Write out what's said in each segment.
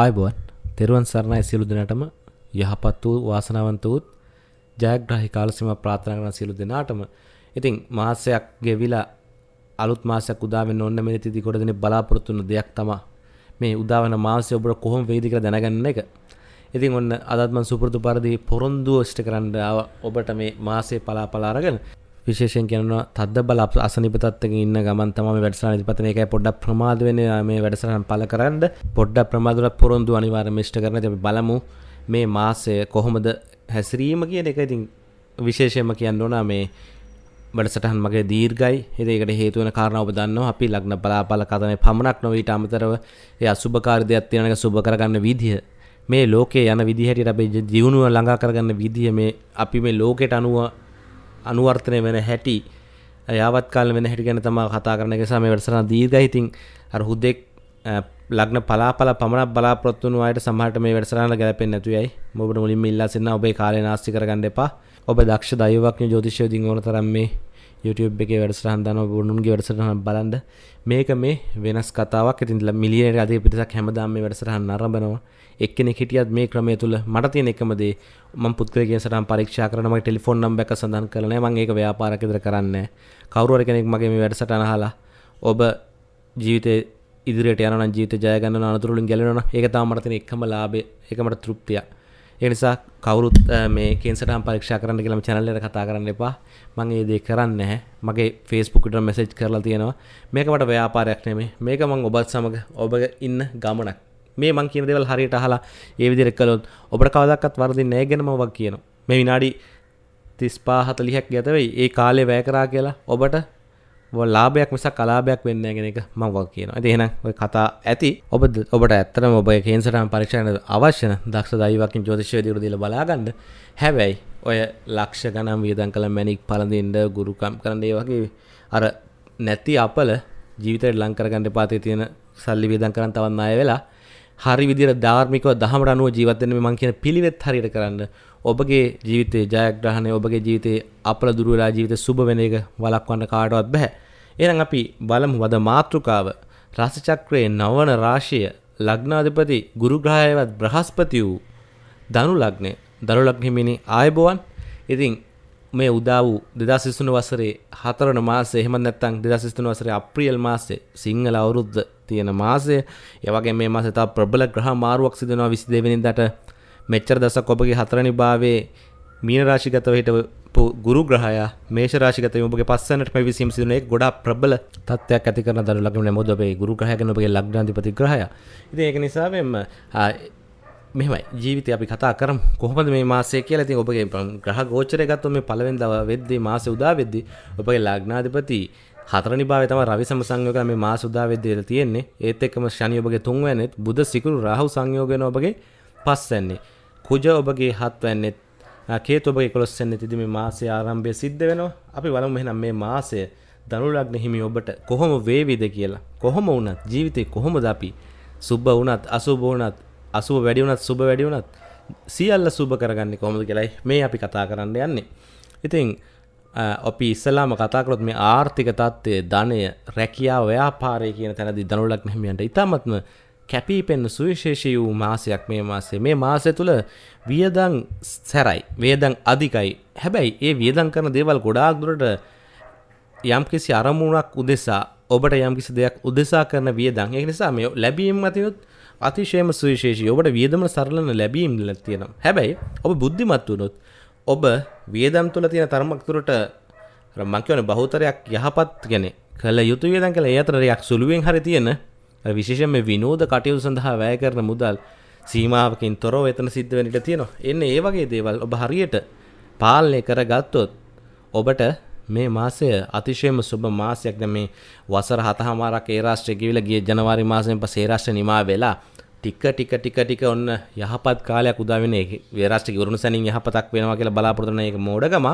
ආයබෝවන් තෙරුවන් සරණයි සියලු දෙනාටම. යහපත් වූ වාසනාවන්ත වූත් ජයග්‍රහි කාලසීම ප්‍රාර්ථනා කරන සියලු දෙනාටම. ඉතින් මාසයක් ගෙවිලා අලුත් මාසයක් උදා වෙන්න ඕන මේ තිති කොට දෙන බලාපොරොත්තු වෙන දෙයක් තමයි මේ උදා වෙන මාසය ඔබට කොහොම වෙයිද කියලා දැනගන්න එක. ඉතින් ඔන්න අදත් මම සුපුරුදු පරිදි පොරොන්දුව ඉෂ්ට කරන්න ඔබට මේ මාසේ පලා පලා අරගෙන විශේෂයෙන් කියනවා තද්ද බල අසනීප තත්ත්වයක ඉන්න ගමන් තමයි මේ වැඩසටහන ඉදිරිපත් මේකයි පොඩ්ඩක් ප්‍රමාද වෙන්නේ මේ වැඩසටහන පළ කරන්න පොඩ්ඩක් ප්‍රමාද වල පොරොන්දු අනිවාර්යයෙන්ම ඉෂ්ට කරන්න අපි බලමු. මේ මාසය කොහොමද හැසිරීම කියන එක ඉතින් විශේෂයෙන්ම කියන්න ඕන. මේ වැඩසටහන් මගේ දීර්ඝයි. ඉතින් ඒකට හේතු වෙන කාරණා ඔබ දන්නවා. අපි ලග්න බලාපල කතනේ පමණක් නොවේ ඊට අමතරව ඒ අසුබකාරී දෙයක් තියෙන එක සුබ කරගන්න විදිහ මේ ලෝකේ යන විදිහ හැටියට අපි ජීවුණුව ළඟා කරගන්න විදිහ මේ අපි මේ ලෝකෙට අනුව අනුවර්තනය වෙන හැටි යාවත් කාල වෙන හැටි ගැන තමා කතා කරන එක සම වැඩසන දීර්ඝයි. ඉතින් අර හුදෙක් ලග්න පලාපල පමණක් බලාපොරොත්තු වුණු අයට සමහරට මේ වැඩසටහන ගැලපෙන්නේ නැතුවයි ඔබට මුලින්ම ඉල්ලා සිටිනවා ඔබේ කාලය නාස්ති කරගන්න එපා. ඔබ දක්ෂ දෛවඥ ජ්‍යොතිෂය දින් ඕන තරම් මේ YouTube එකේ වැඩසටහන් දානවා ඔබ උන්ගේ වැඩසටහන බලන්න. මේක මේ වෙනස් කතාවක්. ඉතින් මිලියනකට අධික පිරිසක් හැමදාම මේ වැඩසටහන් නරඹනවා. එක්කෙනෙක් හිටියත් මේ ක්‍රමය තුළ මට තියෙන එකම දේ මම පුත්කලගේ සටහන් පරීක්ෂා කරන මගේ ටෙලිෆෝන් නම්බර් එක සඳහන් කරලා නැහැ. මම ඒක ව්‍යාපාරයක් විතර කරන්නේ කවුරු හරි කෙනෙක් මගේ මේ වැඩසටහන අහලා ඔබ ජීවිතේ ඉදිරියට යනවා නම් ජීවිතය ජය ගන්න අනතුරු වලින් ගැලවෙනවා නම් ඒක තමයි මට තියෙන එකම ලාභය. ඒක මට තෘප්තියක්. ඒ නිසා කවුරුත් මේ කේන්සටහන් පරීක්ෂා කරන්න කියලා channel එකට කතා කරන්න එපා. මම ඒ දේ කරන්නේ නැහැ. මගේ Facebook එකට මැසේජ් කරලා තියෙනවා. මේක මට ව්‍යාපාරයක් නෙමෙයි. මේක මම ඔබත් සමග ඔබ ඉන්න ගමනක්. මේ මං කියන දේවල් හරියට අහලා ඒ විදිහට කළොත් ඔබට කවදාවත් වරදින්නේ නැහැ ගැනම ඔබ කියනවා. මේ විනාඩි 35 40ක් ගත වෙයි. ඒ කාලේ වැය කරා කියලා ඔබට ලාභයක් මිසක් අලාභයක් වෙන්නේ නැහැ කියන එක මම වග කියනවා. ඉතින් එහෙනම් ඔය කතා ඇති. ඔබ ඔබට ඇත්තටම ඔබ ඒ කේන්සරම් පරීක්ෂාවට අවශ්‍ය නම් දක්ෂ දෛවකින් ජ්‍යොතිෂ වේදිකරු දීලා බලා ගන්න. හැබැයි ඔය ලක්ෂ ගණන් වියදම් කළ මැණික් පළඳින්න ගුරුකම් කරන්න ඒ වගේ අර නැති අපල ජීවිතේට ලං කරගන්න එපා තියෙන සල්ලි වියදම් කරන් තවත් ණය වෙලා හරි විදිහට ධාර්මිකව දහමට අනුව ජීවත් වෙන්න මේ මං කියන පිළිවෙත් හරියට කරන්න ඔබගේ ජීවිතේ ජයග්‍රහණය ඔබගේ ජීවිතේ අපල දුර වෙලා ජීවිතේ සුබ වෙන එක වළක්වන්න කාටවත් බෑ. එහෙනම් අපි බලමු වද මාතෘකාව රස චක්‍රයේ නවන රාශිය ලග්නාධිපති ගුරු ග්‍රහයවත් බ්‍රහස්පති වූ ධනු ලග්නේ ධනු ලග්න හිමිනි ආයබෝවන්. ඉතින් මේ උදා වූ 2023 වසරේ හතරවන මාසයේ එහෙම නැත්නම් 2023 වසරේ අප්‍රේල් මාසයේ සිංහල අවුරුද්ද තියෙන මාසය. ඒ වගේ මේ මාසේ තව ප්‍රබල ග්‍රහ මාරුවක් සිදු වෙනවා 22 වෙනිදාට මෙච්චර දවසක් ඔබගේ හතරවෙනි භාවයේ මීන රාශිගතව හිටපු ගුරු ග්‍රහයා මේෂ රාශිගත ඔබගේ පස්සනට පැවිසීම සිදුන එක ගොඩාක් ප්‍රබල තත්ත්වයක් ඇති කරන දරු ලග්න මොකද ඔබේ ගුරු ග්‍රහය ගැන ඔබගේ ලග්නාධිපති ග්‍රහයා. ඉතින් ඒක නිසා මෙන්න මෙහෙමයි. ජීවිතය අපි කතා කරමු. කොහොමද මේ මාසය කියලා? ඉතින් ඔබගේ ග්‍රහ ගෝචරය ගත්තොත් මේ පළවෙනි දව වෙද්දී මාසෙ උදා වෙද්දී ඔබගේ ලග්නාධිපති හතරනි භාවය තමයි රවි සම සංයෝග මේ මාස උදා වෙද්දී තියෙන්නේ. ඒත් එක්කම ශනි ඔබගේ තුන්වැන්නේත් බුධ සිකුරු රාහු සංයෝග වෙන ඔබගේ පස්වැන්නේ කුජ ඔබගේ හත්වැන්නේත් කේතු ඔබගේ 11 වෙනි තිදි මේ මාසයේ ආරම්භය සිද්ධ වෙනවා. අපි බලමු එහෙනම් මේ මාසය ධනු ලග්න හිමි ඔබට කොහොම වේවිද කියලා. කොහොම වුණත් ජීවිතේ කොහොමද අපි? සුබ වුණත් අසුබ වුණත් අසුබ වැඩි වුණත් සුබ වැඩි වුණත් සියල්ල සුබ කරගන්නේ කොහොමද කියලායි මේ අපි කතා කරන්න යන්නේ. ඉතින් අපි ඉස්සලාම කතා කරොත් මේ ආර්ථික තත්ත්වය ධනය රැකියාව ව්‍යාපාරය කියන තැනදී ධනුලක් මෙහිමියන්ට ඉතාමත්ම කැපී පෙන්න සුවිශේෂී වූ මාසයක් මේ මාසේ මේ මාසය තුළ වියදං සැරයි. වේදං අධිකයි. හැබැයි ඒ වියදං කරන දේවල් ගොඩාක් දුරට යම්කිසි අරමුණක් උදෙසා ඔබට යම්කිසි දෙයක් උදෙසා කරන වියදං ඒ නිසා මේ ලැබීම් අතිනුත් අතිශයම සුවිශේෂී. ඔබට වියදම සරලන ලැබීම් තියෙනවා. හැබැයි ඔබ බුද්ධිමත් වුණොත් ඔබ වියදම් තුළ තියෙන තරමක් තුරට මං කියවනේ බහුතරයක් යහපත් ගැන කළ යුතු වියදම් කළ ඒ අතරයක් සුළුවෙන් හරි තියෙන විශේෂයෙන්ම විනෝද කටයුතු සඳහා වැය කරන මුදල් සීමාවකින් තොරව එතන සිද්ධ වෙන්න ඉඩ තියෙනවා. එන්න ඒ වගේ දේවල් ඔබ හරියට පාලනය කරගත්තොත් ඔබට මේ මාසය අතිශයම සුබ මාසයක් දැන් මේ වසර හතහමාරක් ඒ රාෂ්ට්‍රය ගිවිලා ගිය ජනවාරි මාසයෙන් පස්සේ ඒ රාෂ්ට්‍රය නිමා වෙලා ටික ටික ටික ටික ඔන්න යහපත් කාලයක් උදා වෙන එක වේරාෂ්ට්‍රික වරුණ සැනින් යහපතක් වෙනවා කියලා බලාපොරොත්තු වෙන එක මෝඩකම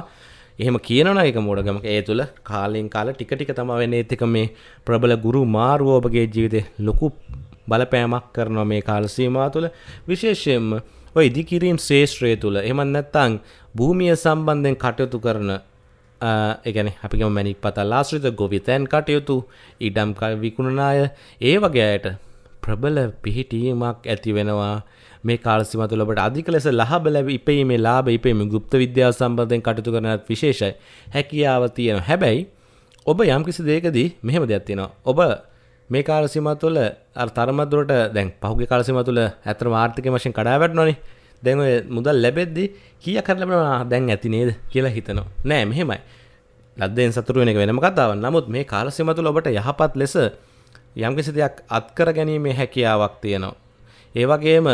එහෙම කියනවනම් ඒක මෝඩකම. ඒ තුල කාලෙන් කාල ටික ටික තමයි වෙන්නේ. ඒත් එක මේ ප්‍රබල ගුරු මාරුව ඔබගේ ජීවිතේ ලොකු බලපෑමක් කරනවා මේ කාල සීමාව තුළ විශේෂයෙන්ම ඔය ඉදිකිරීම් ශේෂ්ත්‍රය තුළ එහෙම නැත්නම් භූමිය සම්බන්ධයෙන් කටයුතු කරන ඒගැන අපිකම මැනික් පතල් ආශ්‍රිත ගොවිතැන් කටයුතු ඉඩම් විකුණන අය ඒ වගේ අයට ප්‍රබල පිහිටීමක් ඇති වෙනවා. මේ කාලසිම තුළ ඔබට අධික ලෙස ලාභ ලැබ ඉපීමේ ලාභ ඉපීමේ গুপ্ত විද්‍යාව සම්බන්ධයෙන් කටයුතු කරනත් විශේෂයි හැකියාව තියෙනවා හැබැයි ඔබ යම්කිසි දෙයකදී මෙහෙම දෙයක් තියෙනවා ඔබ මේ කාලසිම තුළ අර තරමක් දුරට දැන් පහුගිය කාලසිම තුළ ඇත්තටම ආර්ථික වශයෙන් කඩා වැටෙනවනේ දැන් ඔය මුදල් ලැබෙද්දි කීයක් හරි ලැබෙනවා දැන් ඇති නේද කියලා හිතනවා නෑ මෙහෙමයි ලද්දෙන් සතුරු වෙන එක වෙනම කතාවක් නමුත් මේ කාලසිම තුළ ඔබට යහපත් ලෙස යම්කිසි දෙයක් අත්කර ගැනීමේ හැකියාවක් තියෙනවා ඒ වගේම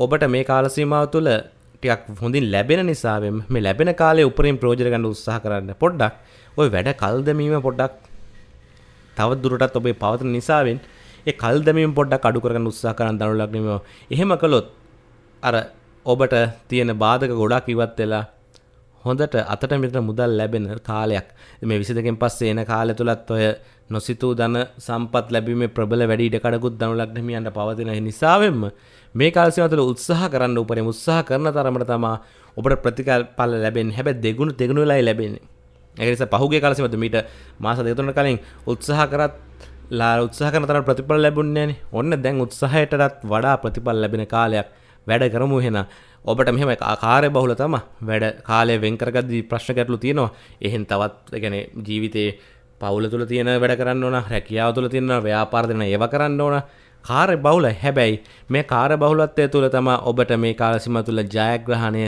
ඔබට මේ කාල සීමාව තුළ ටිකක් හොඳින් ලැබෙන නිසාවෙන් මේ ලැබෙන කාලේ උපරිම ප්‍රයෝජන ගන්න උත්සාහ කරන්න පොඩ්ඩක් ওই වැඩ කල් දැමීම පොඩ්ඩක් තව දුරටත් ඔබේ පවතින නිසාවෙන් ඒ කල් දැමීම පොඩ්ඩක් අඩු කරගන්න උත්සාහ කරන්න දනු ලග්නෙම එහෙම කළොත් අර ඔබට තියෙන බාධක ගොඩක් ඉවත් වෙලා හොඳට අතට මෙතන මුදල් ලැබෙන කාලයක්. මේ විසිදකින් පස්සේ එන කාලය තුලත් ඔය නොසිතූ ධන සම්පත් ලැබීමේ ප්‍රබල වැඩි ඉඩකඩකුත් දනු ලග්නමියන්ට පවතින නිසාවෙන්ම මේ කාලසිම තුළ උත්සාහ කරන්න උපරිම උත්සාහ කරන තරමට තමා ඔබට ප්‍රතිඵල ලැබෙන්නේ. හැබැයි දෙගුණ දෙගුණ වෙලායි ලැබෙන්නේ. ඒක නිසා පහුගිය කාලසිම තුළ මීට මාස දෙක තුනකට කලින් උත්සාහ කරත් ලා උත්සාහ කරන තරම් ප්‍රතිඵල ලැබුණේ නැහනේ. ඔන්න දැන් උත්සාහයටත් වඩා ප්‍රතිඵල ලැබෙන කාලයක් වැඩ කරමු එහෙනම්. ඔබට මෙහෙම කාර්ය බහුල තම වැඩ කාලය වෙන් කරගද්දී ප්‍රශ්න ගැටලු තියෙනවා. එහෙන් තවත් ඒ කියන්නේ ජීවිතේ පවුල තුළ තියෙන වැඩ කරන්න ඕන රැකියාව තුළ තියෙන ව්‍යාපාර දෙන ඒව කරන්න ඕන. කාර්ය බහුල. හැබැයි මේ කාර්ය බහුලත්වය තුළ තමා ඔබට මේ කාලසිම තුළ ජයග්‍රහණය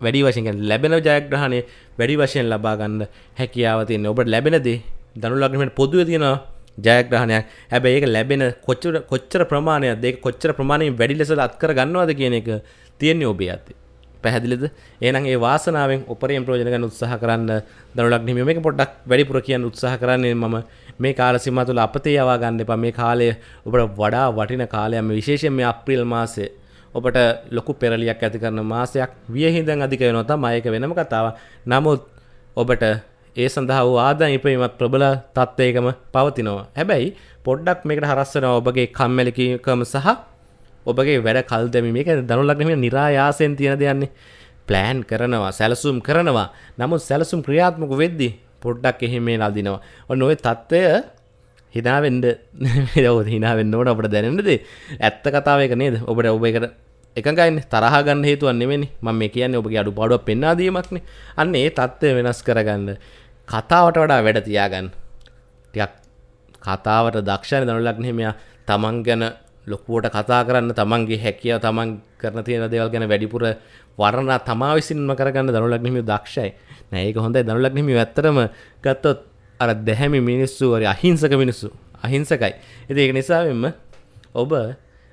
වැඩි වශයෙන් ලැබෙන ජයග්‍රහණය වැඩි වශයෙන් ලබා ගන්න හැකියාව තියෙන ඔබට ලැබෙන දේ දනු ලග්නමට පොදුවේ තියෙනවා ජයග්‍රහණයක්. හැබැයි ඒක ලැබෙන කොච්චර කොච්චර ප්‍රමාණයක් දෙක කොච්චර ප්‍රමාණයෙන් වැඩි ලෙස අත්කර ගන්නවද කියන එක තියෙන්නේ ඔබේ අතේ. පැහැදිලිද? එහෙනම් ඒ වාසනාවෙන් උපරිම ප්‍රයෝජන ගන්න උත්සාහ කරන්න දනුලක් නිහිම මේක පොඩ්ඩක් වැඩිපුර කියන්න උත්සාහ කරන්නේ. මම මේ කාල සීමාව තුළ අපතේ යවා ගන්න එපා. මේ කාලය ඔබට වඩා වටින කාලයක්. මේ විශේෂයෙන් මේ අප්‍රේල් මාසයේ. ඔබට ලොකු පෙරලියක් ඇති කරන මාසයක්. වියහිඳන් අධික වෙනවා තමයි ඒක වෙනම කතාවක්. නමුත් ඔබට ඒ සඳහා වූ ආදායම් ඉපීමත් ප්‍රබල තත්ත්වයකම පවතිනවා. හැබැයි පොඩ්ඩක් මේකට හරස් වෙනවා ඔබගේ කම්මැලිකම සහ ඔබගේ වැඩ කල් දැමීම. මේක දනුලග්නම නිරායාසයෙන් තියෙන දෙයන්නේ ප්ලෑන් කරනවා සැලසුම් කරනවා. නමුත් සැලසුම් ක්‍රියාත්මක වෙද්දි පොඩ්ඩක් එහෙම මේ නදිනවා ඔන්න ඔය தত্ত্বය හිනාවෙන්ඩ ඔවද හිනාවෙන්න ඕට අපට දැනෙනද ඇත්ත කතාව එක නේද? ඔබට ඔබ එකට එකඟයින්න තරහගන්න හේතුවන්නෙමනි මම මේ කියන්නේ ඔබගේ අඩු පාඩුව පෙන්වා දීමක්නේ. අන්න ඒ தত্ত্বය වෙනස් කරගන්න. කතාවට වඩා වැඩ තියාගන්න. ටිකක් කතාවට දක්ෂණ දනුලග්නෙමයා තමන් ගැන ලොකුවට කතා කරන්න තමන්ගේ හැකිය තමන් කරන තියෙන දේවල් ගැන වැඩිපුර වරණ තමා විසින්ම කරගන්න දනුලක් හිමිය දක්ෂයි. නෑක හොඳයි. දනුලක් හිමිය ඇත්තරම ගත්තොත් අර දැහැමි මිනිස්සු වර අහිංසක මිනිස්සු අහිංසකයි. එති ඒක නිසාවෙන්ම ඔබ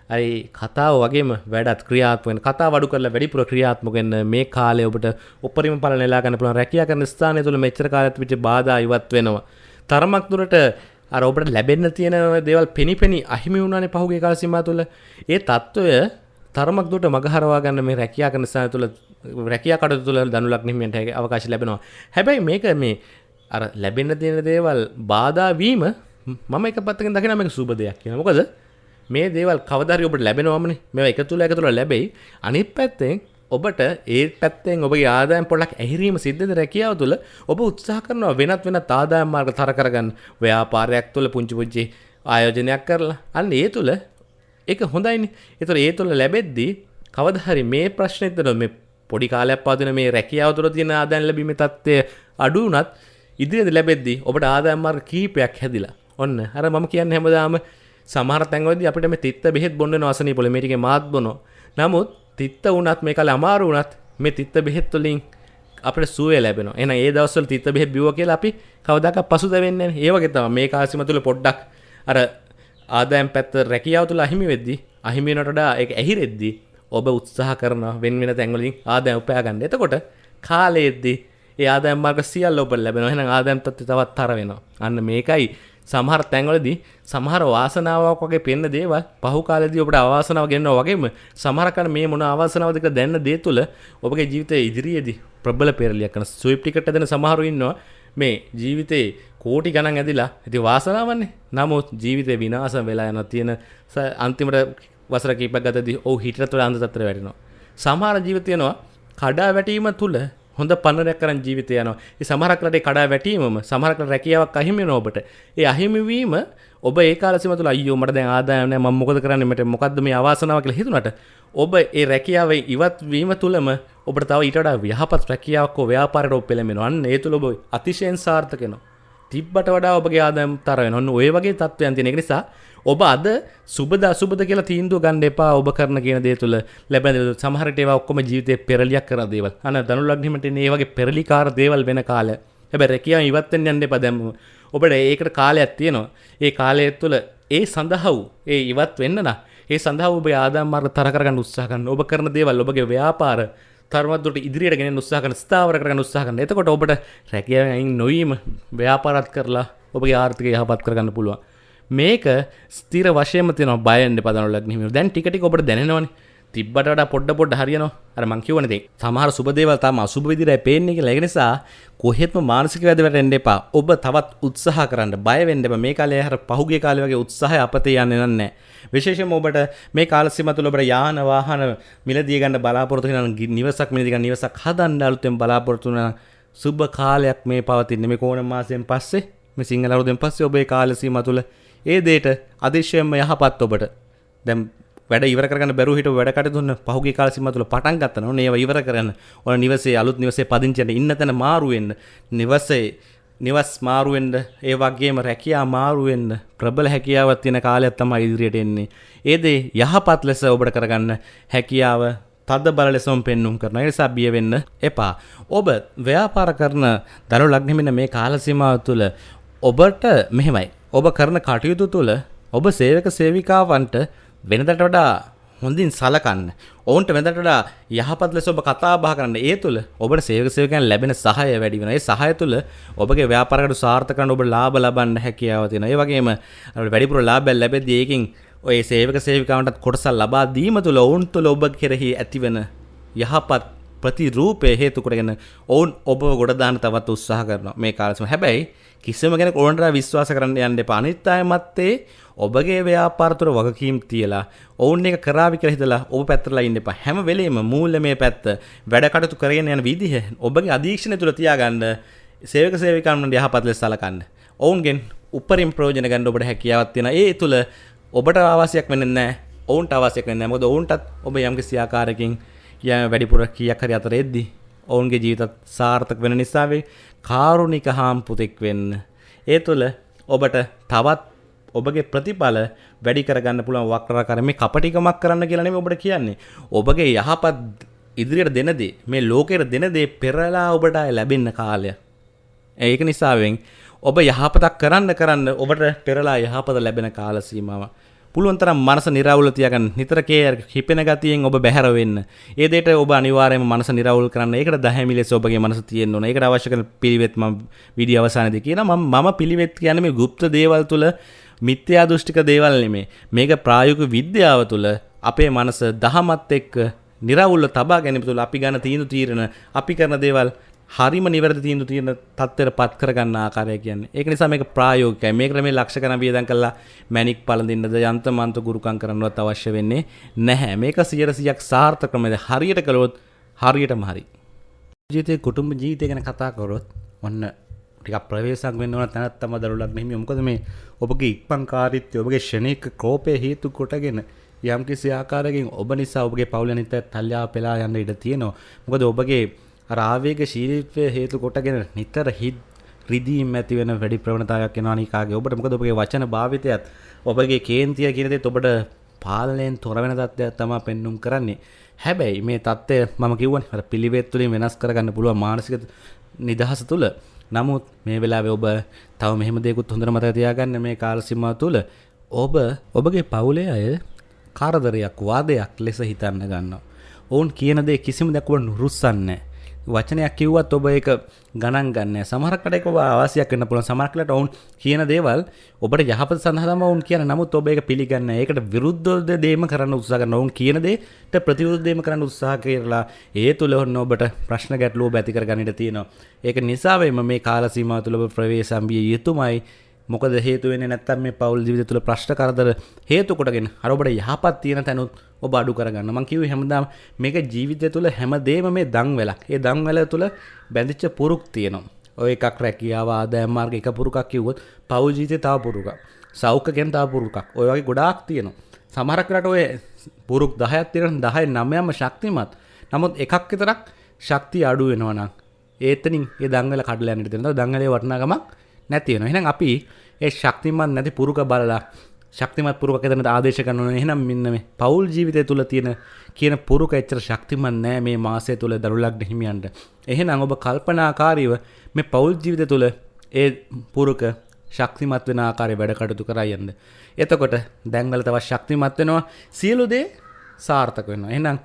අයි කතාව වගේම වැඩත් ක්‍රියාත්මෙන් කතා වඩු කරලා වැඩිපුර ක්‍රියාත්මකෙන් මේ කාලය ඔබට උපරිම පල නෙලාගන්න පුළන් රැකිය කරන ස්ථානය තුළ මෙච්චර කාලත් විච බාධ ඉවත් වෙනවා. තරමක් දුරට අරඔබට ලැබෙන්න තියෙන දෙවල් පෙනිපෙනි අහිමි වුණනේ පහුගේ කාල සිමා තුළ ඒ තත්ත්වය තරමක් දුට මගහරවා ගන්න මේ රැකයා කරන ස්ථාන තුළ රැකයා කටයුතු තුළ දනුලක් නිමීමට අවකාශ ලැබෙනවා. හැබැයි මේක මේ අර ලැබෙන්න තියෙන දේවල් බාධා වීම මම එක පැත්තකින් දකින මේක සුබ දෙයක් කියලා. මොකද මේ දේවල් කවදාරි ඔබට ලැබෙනවමනේ. මේවා එකතු වෙලා එකතු වෙලා ලැබෙයි. අනිත් පැත්තෙන් ඔබට ඒ පැත්තෙන් ඔබගේ ආදායම් පොඩ්ඩක් ඇහිරීම සිද්ධද රැකියාව තුළ ඔබ උත්සාහ කරනවා වෙනත් වෙනත් ආදායම් මාර්ග තර කරගන්න. ව්‍යාපාරයක් තුළ පුංචි පුංචි ආයෝජනයක් කරලා. අන්න ඒ තුළ ඒක හොඳයිනේ. ඒතර ඒ තුළ ලැබෙද්දී කවදා හරි මේ ප්‍රශ්නෙත් මේ පොඩි කාලයක් පාදින මේ රැකියාව තුළ තියෙන ආදායම් ලැබීමේ තත්ත්වය අඩු වුණත් ඉදිරියට ලැබෙද්දී ඔබට ආදායම් මාර්ග කීපයක් හැදිලා. ඔන්න අර මම කියන්නේ හැමදාම සමහර තැන්වලදී අපිට මේ තිත්ත බෙහෙත් බොන්න වෙන අසනීපොළ මේ ටිකේ මාත් බොනවා. නමුත් තිත්ත වුණත් මේ කාලේ අමාරු වුණත් මේ තිත්ත බෙහෙත් වලින් අපිට සුවය ලැබෙනවා. එහෙනම් ඒ දවස්වල තිත්ත බෙහෙත් බිව්වා කියලා අපි කවදාකවත් පසුතැවෙන්නේ නැහැ. ඒ වගේ තමයි මේ කාසිම තුල පොඩ්ඩක් අර ආදායම් පැත්ත රැකියාව තුල අහිමි වෙද්දී අහිමි වෙනට වඩා ඒක ඇහිරෙද්දී ඔබ උත්සාහ කරනවා වෙන වෙන තැන් වලින් ආදායම් උපයා ගන්න. එතකොට කාලයේදී ඒ ආදායම් මාර්ග සියල්ල ඔබට ලැබෙනවා. එහෙනම් ආදායම් තත්ත්වය තවත් තර වෙනවා. අන්න මේකයි සමහර තැන්වලදී සමහර වාසනාවක් වගේ පෙන්න දේවල් පහු කාලෙදී ඔබට අවාසනාව ගෙන්නවා වගේම සමහර කන මේ මොන අවාසනාවද කියලා දැනන දේ තුළ ඔබගේ ජීවිතයේ ඉදිරියේදී ප්‍රබල පෙරලියක් කරන ස්විප් ටිකට් ඇදෙන සමහරු ඉන්නවා. මේ ජීවිතේ කෝටි ගණන් ඇදිලා ඉතින් වාසනාවන්නේ. නමුත් ජීවිතේ විනාශ වෙලා යන තියෙන අන්තිමට වසර කීපයක් ගතදී ඔව් හිතට වල අන්ත තත්ත්වයට වැටෙනවා. සමහර ජීවිත තියෙනවා කඩා වැටීම තුළ හොඳ පන්නරයක් කරන් ජීවිතය යනවා. ඒ සමහරක් රටේ කඩා වැටීමම සමහරක් රැකියාවක් අහිමි වෙනවා ඔබට. ඒ අහිමි වීම ඔබ ඒ කාලසිම තුළ අයියෝ මට දැන් ආදායම නැහැ මම මොකද කරන්නේ මට මොකද්ද මේ අවාසනාව කියලා හිතුණට ඔබ ඒ රැකියාවේ ඉවත් වීම තුළම ඔබට තව ඊට වඩා යහපත් රැකියාවක් හෝ ව්‍යාපාරයට ඔබ පෙළඹෙනවා. අන්න ඒ තුළ ඔබ අතිශයින් සාර්ථක වෙනවා. තිබ්බට වඩා ඔබගේ ආදායම් තර වෙනවා. ඔන්න ඔය වගේ තත්ත්වයන් තියෙන නිසා ඔබ අද සුබද අසුබද කියලා තීන්දුව ගන්න එපා ඔබ කරන කියන දේ තුළ ලැබෙන සමහරට ඒවා ඔක්කොම ජීවිතේ පෙරලියක් කරන දේවල්. අන ධනු ලග්නෙමට මේ වගේ පෙරලිකාර දේවල් වෙන කාලය. හැබැයි රැකියාව ඉවත් වෙන්න යන්න එපා දැන්. ඔබට ඒකට කාලයක් තියෙනවා. ඒ කාලය තුළ ඒ සඳහා වූ ඒ ඉවත් වෙන්න නම් ඒ සඳහා ඔබ ආදායම් මාර්ග තර කරගන්න උත්සාහ කරන්න. ඔබ කරන දේවල් ඔබගේ ව්‍යාපාර තරමත්දුට ඉදිරියට ගෙන උත්සාහ කරන ස්ථාවර කරගන්න උත්සාහ කරන. එතකොට ඔබට රැකියාවෙන් නොවීම ව්‍යාපාරත් කරලා ඔබගේ ආර්ථිකය යහපත් කරගන්න පුළුවන්. මේක ස්තිර වශයම තියන බයන්ඩ පදනලක් හිම දැන් ටිකට ඔබට දැනවනේ තිබ්බට වඩා පොඩ්ඩ පොඩ්ඩ හරියනවා. අර මං කියවනේ දැන් සමහර සුබ දේවල් තාම අසුබ විදිහට පේන්නේ කියලා. ඒක නිසා කොහෙත්ම මානසික වැදවට එන්න එපා. ඔබ තවත් උත්සාහ කරන්න. බය වෙන්න එපා. මේ කාලේ අර පහුගිය කාලේ වගේ උත්සාහය අපතේ යන්නේ නැහැ විශේෂයෙන්ම ඔබට මේ කාල සීම තුළ ඔබට යාන වාහන මිලදී ගන්න බලාපොරොත්තු වෙන නිවසක් මිලදී ගන්න නිවසක් හදන්න අලුතෙන් බලාපොරොත්තු වෙන සුබ කාලයක් මේ පවතින්නේ. මේ කෝණ මාසයෙන් පස්සේ? මේ සිංහල අවුරුද්දෙන් පස්සේ ඔබේ කාල සීම තුළ ඒ දේට අදිශ්‍යයෙන්ම යහපත් ඔබට දැන් වැඩ ඉවර කරගන්න බැරුව හිටව වැඩ කටයුතු පහුගිය කාල සීමාව තුළ පටන් ගත්තා නෝ ඒවා ඉවර කරන්න ඔය නිවසේ අලුත් නිවසේ පදිංචි වෙන්න ඉන්න තැන මාරු වෙන්න නිවසේ නිවස් මාරු වෙන්න ඒ වගේම රැකියා මාරු වෙන්න ප්‍රබල හැකියාවක් තියෙන කාලයක් තමයි ඉදිරියට එන්නේ ඒ දේ යහපත් ලෙස ඔබට කරගන්න හැකියාව තද බල ලෙසම පෙන්눔 කරන නිසා බිය වෙන්න එපා. ඔබ ව්‍යාපාර කරන දරු ලග්නෙමින මේ කාල සීමාව තුළ ඔබට මෙහෙමයි. ඔබ කරන කටයුතු තුළ ඔබ සේවක සේවිකාවන්ට වෙනදට වඩා හොඳින් සලකන්න. ඔවුන්ට වෙනදට වඩා යහපත් ලෙස ඔබ කතා බහ කරන්න. ඒ තුළ ඔබට සේවක සේවකයන් ලැබෙන සහාය වැඩි වෙනවා. ඒ සහාය තුළ ඔබගේ ව්‍යාපාරකට සාර්ථක කරන්න ඔබ ලාභ ලබන්න හැකියාව තියෙනවා. ඒ වගේම වැඩිපුර ලාභයක් ලැබෙද්දී ඒකින් ඔය සේවක සේවිකාවන්ටත් කොටසක් ලබා දීම තුළ ඔවුන් තුළ ඔබ කෙරෙහි ඇතිවන යහපත් ප්‍රතිරූපය හේතු කොටගෙන ඔවුන් ඔබ ගොඩ දාන්න තවත් උත්සාහ කරනවා මේ කාලෙම. හැබැයි කිසිම කෙනෙක් ඕනට විශ්වාස කරන්න යන්න එපා. අනිත් අය මැත්තේ ඔබගේ ව්‍යාපාර තුළ වගකීම් තියලා ඔවුන් එක කරાવી කියලා හිතලා ඔබ පැත්තටලා ඉන්න එපා. හැම වෙලෙම මූල්‍යමය පැත්ත වැඩ කටයුතු කරගෙන යන විදිහ ඔබගේ අධීක්ෂණය තුළ තියාගන්න සේවක සේවිකාවන් යහපත් ලෙස සලකන්න. ඔවුන්ගෙන් උපරිම ප්‍රයෝජන ගන්න ඔබට හැකියාවක් තියෙනවා. ඒ තුළ ඔබට අවශ්‍යයක් වෙන්නේ නැහැ. ඔවුන්ට අවශ්‍යයක් වෙන්නේ නැහැ. මොකද ඔවුන්ටත් ඔබ යම්කිසි ආකාරයකින් යම් වැඩිපුර කීයක් හරි අතර එද්දි ඔවුන්ගේ ජීවිතත් සාර්ථක වෙන නිසා වේ කාරුණික හාම් පුතෙක් වෙන්න. ඒ තුළ ඔබට තවත් ඔබගේ ප්‍රතිඵල වැඩි කරගන්න පුළුවන් වක්‍රාකාර මේ කපටිකමක් කරන්න කියලා නෙමෙයි ඔබට කියන්නේ. ඔබගේ යහපත් ඉදිරියට දෙන දේ මේ ලෝකෙට දෙන දේ පෙරලා ඔබට ලැබෙන්න කාලය. ඒක නිසාවෙන් ඔබ යහපතක් කරන්න කරන්න ඔබට පෙරලා යහපත ලැබෙන කාල සීමාව. පුළුවන් තරම් මනස නිරවුල් තියාගන්න නිතර කේයර් හිපෙන ගතියෙන් ඔබ බැහැර වෙන්න. ඒ දෙයට ඔබ අනිවාර්යයෙන්ම මනස නිරවුල් කරන්න. ඒකට දහැමි ලෙස ඔබගේ මනස තියෙන්න ඕන. ඒකට අවශ්‍ය කරන පිළිවෙත් මම වීඩියෝ අවසානයේදී කියනවා. මම මම පිළිවෙත් කියන්නේ මේ গুপ্ত දේවල් තුල මිත්‍යා දෘෂ්ටික දේවල් නෙමේ. මේක ප්‍රායෝගික විද්‍යාව තුල අපේ මනස දහමත් එක්ක නිරවුල්ව තබා ගැනීම තුළ අපි ගන්න තීන්දුව තීරණ අපි කරන දේවල් හරිම නිවැරදි තීන්දුව තියෙන තත්ත්වයට පත් කරගන්න ආකාරය කියන්නේ. ඒක නිසා මේක ප්‍රායෝගිකයි. මේකට මේ ලක්ෂ ගණන් වියදම් කරලා මැණික් පළඳින්නද යන්ත්‍ර මන්ත්‍ර ගුරුකම් කරන්නවත් අවශ්‍ය වෙන්නේ නැහැ. මේක 100%ක් සාර්ථක ක්‍රමද හරියට කළොත් හරියටම හරි. ජීවිතේ කුටුම්බ ජීවිතය ගැන කතා කරොත් ඔන්න ටිකක් ප්‍රවේශයක් වෙන්න ඕන තැනක් තමයි දරුලක් මෙහිම. මොකද මේ ඔබගේ ඉක්මන්කාරීත්වය ඔබගේ ෂණික කෝපය හේතු කොටගෙන යම්කිසි ආකාරයකින් ඔබ නිසා ඔබගේ පවුල අනිත් තල්ලා පෙලා යන්න ඉඩ තියෙනවා. මොකද ඔබගේ රාවේග ශීලීත්වය හේතු කොටගෙන නිතර හිත් රිදීම් ඇති වෙන වැඩි ප්‍රවණතාවයක් වෙනවා නිකාගේ. ඔබට මොකද ඔබගේ වචන භාවිතයත් ඔබගේ කේන්තිය කියන දේත් ඔබට පාලනයෙන් තොර වෙන තත්ත්වයක් තමයි පෙන්눔 කරන්නේ. හැබැයි මේ தත්ත්වය මම කිව්වනේ අර පිළිවෙත් තුලින් වෙනස් කරගන්න පුළුවන් මානසික නිදහස තුල. නමුත් මේ වෙලාවේ ඔබ තව මෙහෙම දෙයක්ත් හොඳට මතක තියාගන්න මේ කාල සීමාව තුල ඔබ ඔබගේ පවුලේ අය කාරදරයක් වාදයක් ලෙස හිතන්න ගන්නවා. ඔවුන් කියන දේ කිසිම දෙයක් ඔබ නුරුස්සන්නේ වචනයක් කිව්වත් ඔබ ඒක ගණන් ගන්න සමහරකට ඒක ඔබ අවශ්‍යයක් වෙන්න පුළුවන්. සමහරකට ඔවුන් කියන දේවල් ඔබට යහපත සඳහා තමයි ඔවුන් කියන නමුත් ඔබ ඒක පිළිගන්නේ ඒකට විරුද්ධ දේම කරන්න උත්සාහ කරනවා. ඔවුන් කියන දේට ප්‍රතිවිරුද්ධ දේම කරන්න උත්සාහ කරලා ඒ තුල ඔන්න ඔබට ප්‍රශ්න ගැටලුව ඇති කරගන්න ඉඩ තියෙනවා. ඒක නිසා වෙම මේ කාල සීමාව තුල ඔබ ප්‍රවේශම් විය යුතුමයි. මොකද හේතු වෙන්නේ නැත්තම් මේ පෞල් ජීවිතය තුළ ප්‍රශ්න කරදර හේතු කොටගෙන අර ඔබට යහපත් තියෙන තැනුත් ඔබ අඩු කරගන්න. මම කිව්වේ හැමදාම මේක ජීවිතය තුළ හැමදේම මේ දන්වැලක්. ඒ දන්වැල තුළ බැඳිච්ච පුරුක් තියෙනවා. ඔය එකක් රැකියාව ආදායම් මාර්ග එක පුරුකක් කිව්වොත් පෞල් ජීවිතේ තව පුරුකක්. සෞඛ්‍යයෙන් තා පුරුකක් ඔය වගේ ගොඩාක් තියෙනවා සමහරක් රට ඔය පුරුක් 10ක් තියෙන 10 9ම ශක්තිමත් නමුත් එකක් විතරක් ශක්තිය අඩු වෙනවා නම් ඒතනින් ඒ දංගල කඩලා යන්නට තියෙනවා දංගලේ වටිනාකමක් නැති වෙනවා එහෙනම් අපි ඒ ශක්තිමත් නැති පුරුක බලලා ශක්තිමත් පුරුක එතනට ආදේශ කරනවා ඕනේ එහෙනම් මෙන්න මේ පෞල් ජීවිතය තුල තියෙන කියන පුරුක එච්චර ශක්තිමත් නෑ මේ මාසය තුල දරුලක් හිමියන්ට එහෙනම් ඔබ කල්පනාකාරීව මේ පෞල් ජීවිතය තුල ඒ පුරුක ශක්තිමත් වෙන ආකාරය වැඩ කටයුතු කරා යන්න. එතකොට දැන්වල තවත් ශක්තිමත් වෙනවා සියලු දේ සාර්ථක වෙනවා. එහෙනම්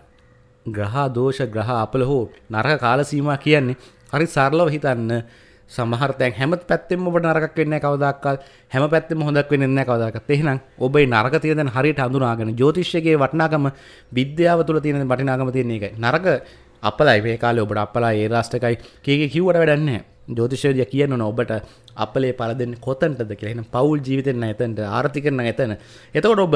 ග්‍රහ දෝෂ ග්‍රහ අපල හෝ නරක කාල සීමා කියන්නේ හරි සරලව හිතන්න සමහර තැන් හැම පැත්තෙම ඔබට නරකක් වෙන්නේ නැහැ කවදාකවත්. හැම පැත්තෙම හොඳක් වෙන්නේ නැහැ කවදාකවත්. එහෙනම් ඔබේ නරක තියෙන දැන් හරියට හඳුනාගෙන ජ්‍යොතිෂයේ වටිනාකම විද්‍යාව තුළ තියෙන වටිනාකම තියෙන එකයි නරක අපලයි. මේ කාලේ ඔබට අපලයි ඒ රාෂ්ටකයි. කීකේ කිව්වට වැඩක් නැහැ. ජෝතිෂයදිය කියන්න ඕන ඔබට අපලේ පල දෙන්න කොතන්ටද කියලා. එහෙනම් පවුල් ජීවිතෙන් එතනට ආර්ථිකන එතන. එතකොට ඔබ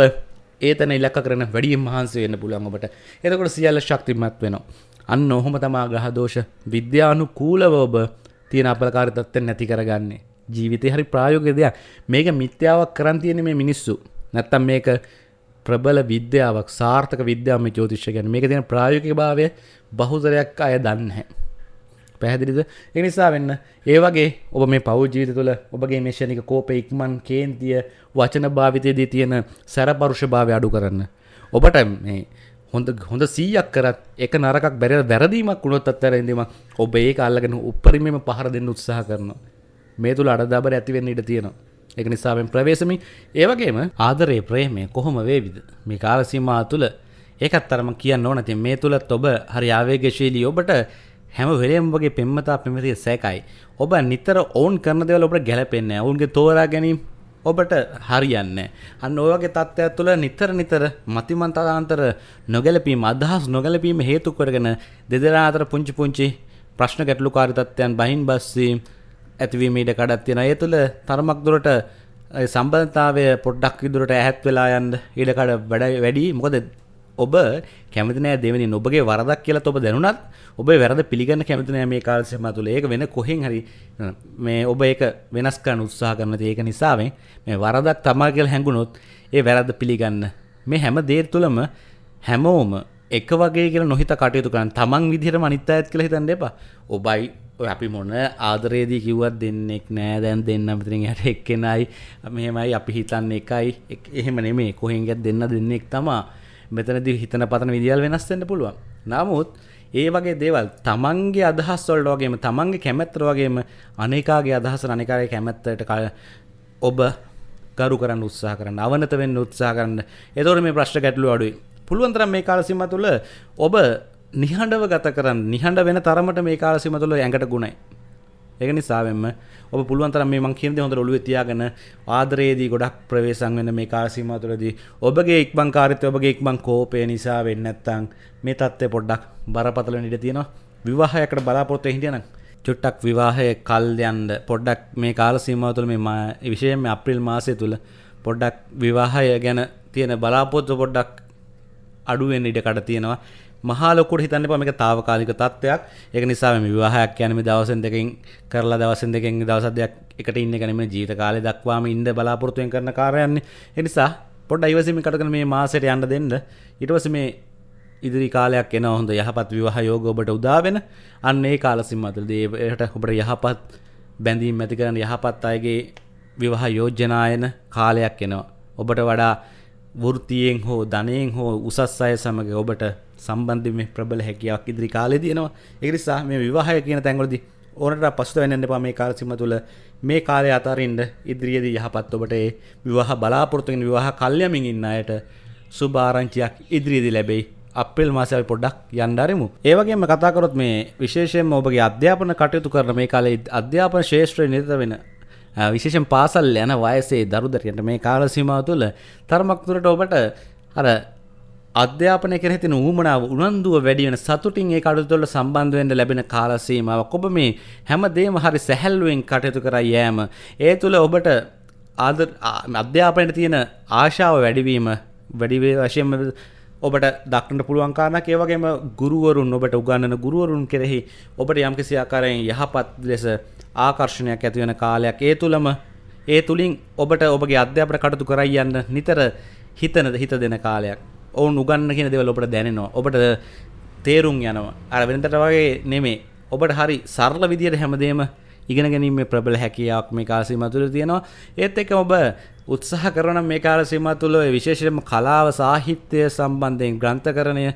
ඒතන ඉලක්ක කරන වැඩියෙන් මහන්සි වෙන්න පුළුවන් ඔබට. එතකොට සියල්ල ශක්තිමත් වෙනවා. අන්න ඔහොම තමා ග්‍රහ දෝෂ. විද්‍යානුකූලව ඔබ තියෙන අපලකාරී තත්ත්වෙන් නැති කරගන්නේ. ජීවිතේ හරි ප්‍රායෝගික දෙයක්. මේක මිත්‍යාවක් කරන් තියෙන මේ මිනිස්සු. නැත්තම් මේක ප්‍රබල විද්‍යාවක් සාර්ථක විද්‍යාව මේ ජ්‍යොතිෂය කියන්නේ. මේක තියෙන ප්‍රායෝගික භාවය බහුතරයක් අය දන්නේ නැහැ. පැහැදිලිද? ඒ නිසා වෙන්න ඒ වගේ ඔබ මේ පවුල් ජීවිත තුළ ඔබගේ මේ ෂණික කෝප ඉක්මන් කේන්තිය වචන භාවිතයේදී තියෙන සැරපරුෂ භාවය අඩු කරන්න. ඔබට මේ හොඳ හොඳ සීයක් කරත් එක නරකක් බැරි වැරදීමක් වුණොත් අත්තරෙන්දීම ඔබ ඒක අල්ලගෙන උපරිමම පහර දෙන්න උත්සාහ කරනවා. මේ තුළ අඩදාබර ඇතිවෙන්න ඉඩ තියෙනවා. එක නිසාවෙන් ප්‍රවේශමි. ඒවගේම ආදරේ ප්‍රේමය කොහොම වේවිද? මේ කාලසීමා තුළ ඒකත් තරම කියන්න ඕනති මේ තුළත් ඔබ හරි ආවේගශීලී ඔබට හැම වෙලේම වගේ පෙම්මතා පෙමතිය සෑකයි. ඔබ නිතර ඔවුන් කරන දේවල් ඔබට ගැලපෙන්නේ ඔවුන්ගේ තෝරා ගැනීම ඔබට හරියන්න. අන්න ඔයගේ තත්ත්වයක් තුළ නිතර නිතර මතිමන්තාන්තර නොගැලපීම අදහස් නොගැලපීම හේතු කරගෙන දෙදෙනා අතර පුංචි පුංචි ප්‍රශ්න ගැටලුකාරී තත්ත්වයන් බහින් බස්සීම් ඇතිවීම ඉඩ කඩක් තියෙන. ඒ තුළ තරමක් දුරට සම්බන්ධතාවය පොඩ්ඩක් විදුරට ඇහැත් වෙලා යන්න ඉඩකඩ වැඩ වැඩි මොකද ඔබ කැමති නෑ දෙවෙනි ඔබගේ වරදක් කියලා ඔබ දැනුණත් ඔබ වැරද පිළිගන්න කැමති නෑ මේ කාල සීමාව තුළ. ඒක වෙන කොහෙන් හරි මේ ඔබ ඒක වෙනස් කරන්න උත්සාහ කරන ඒක නිසාවෙන් මේ වරදක් තමා කියලා හැඟුණොත් ඒ වැරද්ද පිළිගන්න. මේ හැම දේ තුළම හැමෝම එක වගේ කියලා නොහිත කටයුතු කරන්න. තමන් විදිහටම අනිත් අයත් කියලා හිතන්න එපා. ඔබයි ඔය අපි මොන ආදරේදී කිව්වත් දෙන්නෙක් නෑ. දැන් දෙන්න අතරින් යට එක්කෙනයි. මෙහෙමයි අපි හිතන්නේ එකයි. එහෙම නෙමෙයි. කොහෙන් ගියත් දෙන්න දෙන්නෙක් තමා. මෙතනදී හිතන පතන විදිහල් වෙනස් වෙන්න පුළුවන්. නමුත් ඒ වගේ දේවල් තමන්ගේ අදහස් වලට වගේම තමන්ගේ කැමැත්තට වගේම අනේකාගේ අදහස අනේකාගේ කැමැත්තට ඔබ ගරු කරන්න උත්සාහ කරන්න අවනත වෙන්න උත්සාහ කරන්න. එතකොට මේ ප්‍රශ්න ගැටලු අඩුයි. පුළුවන් තරම් මේ කාල සීමා තුළ ඔබ නිහඬව ගත කරන්න නිහඬ වෙන තරමට මේ කාල සීමා තුළ ඇඟට ගුණයි. ඒක නිසාවෙන්ම ඔබ පුළුවන් තරම් මේ මං කියන දේ හොඳට ඔළුවේ තියාගෙන ආදරයේදී ගොඩක් ප්‍රවේශම් වෙන මේ කාල සීමාව තුළදී ඔබගේ ඉක්මන්කාරීත්වය ඔබගේ ඉක්මන් කෝපය නිසා වෙන්නේ නැත්නම් මේ தත්ත්වය පොඩ්ඩක් බරපතල වෙන්න ඉඩ තියෙනවා. විවාහයකට බලාපොරොත්තු වෙන්න හිටියනම් චුට්ටක් විවාහය කල් යන්න පොඩ්ඩක් මේ කාල සීමාව තුළ මේ විශේෂයෙන්ම අප්‍රේල් මාසය තුළ පොඩ්ඩක් විවාහය ගැන තියෙන බලාපොරොත්තු පොඩ්ඩක් අඩු වෙන්න ඉඩ කඩ තියෙනවා. මහලොකුට හිතන්න එපා මේක తాවකාලික තත්ත්වයක්. ඒක නිසා මේ විවාහයක් කියන්නේ මේ දවසෙන් දෙකකින් කරලා දවසෙන් දෙකකින් දවස් දෙකක් එකට ඉන්න එක නෙමෙයි ජීවිත කාලය දක්වාම ඉන්න බලාපොරොත්තු වෙන කරන කාර්යයන්නේ. ඒ නිසා පොඩ්ඩක් ඉවසීමෙන් කටගෙන මේ මාසෙට යන්න දෙන්න. ඊට පස්සේ මේ ඉදිරි කාලයක් එන හොඳ යහපත් විවාහ යෝග ඔබට උදා වෙන අන්න ඒ කාල සීමාවලදී ඒකට ඔබට යහපත් බැඳීම් ඇති කරන යහපත් අයගේ විවාහ යෝජනායන කාලයක් එනවා. ඔබට වඩා වෘත්තියෙන් හෝ ධනයෙන් හෝ උසස් අය සමග ඔබට සම්බන්ධ මේ ප්‍රබල හැකියාවක් ඉදිරි කාලේ තියෙනවා. ඒ නිසා මේ විවාහය කියන තැන්වලදී ඕනට පසුත වෙන්න එපා මේ කාල සීම තුළ මේ කාලය අතරින්ද ඉදිරියේදී යහපත් ඔබට ඒ විවාහ බලාපොරොත්තු වෙන විවාහ කල්යමින් ඉන්න අයට සුබ ආරංචියක් ඉදිරියේදී ලැබෙයි. අප්‍රේල් මාසයේ අපි පොඩ්ඩක් යන්න ආරමු. ඒ වගේම කතා කරොත් මේ විශේෂයෙන්ම ඔබගේ අධ්‍යාපන කටයුතු කරන මේ කාලේ අධ්‍යාපන ශාස්ත්‍රයේ නිරත වෙන විශේෂයෙන් පාසල් යන වයසේ දරුදරියන්ට මේ කාල සීමාව තුළ තරමක් දුරට ඔබට අර අධ්‍යාපනය කෙරෙහි තියෙන ඌමනාව උනන්දුව වැඩි වෙන සතුටින් ඒ කටයුතු වල සම්බන්ධ වෙන්න ලැබෙන කාල සීමාවක් ඔබ මේ හැමදේම හරි සැහැල්ලුවෙන් කටයුතු කරා යෑම. ඒ තුල ඔබට ආදර අධ්‍යාපනයේ තියෙන ආශාව වැඩිවීම වැඩි වශයෙන්ම ඔබට දක්නට පුළුවන් කාරණක් ඒ වගේම ගුරුවරුන් ඔබට උගන්වන ගුරුවරුන් කෙරෙහි ඔබට යම්කිසි ආකාරයෙන් යහපත් ලෙස ආකර්ෂණයක් ඇති වෙන කාලයක්. ඒ තුලම ඒ තුළින් ඔබට ඔබගේ අධ්‍යාපන කටතු කරයි යන්න නිතර හිතනද හිත දෙන කාලයක්. ඔවුන් උගන්න කියන දෙවල ඔබට දැනෙනවා. ඔබට තේරුම් යනවා. අර වෙනතට වගේ නෙමේ ඔබට හරි සරල විදියට හැමදේම ඉගෙන ගැනීම ප්‍රබල හැකියාවක් මේ කාලසීම තුළ තියෙනවා. ඒත් එක ඔබ උත්සාහ කරන මේ කාලසීම තුළ විශේෂම කලාව සාහිත්‍යය සම්බන්ධයෙන් ග්‍රන්ථකරණය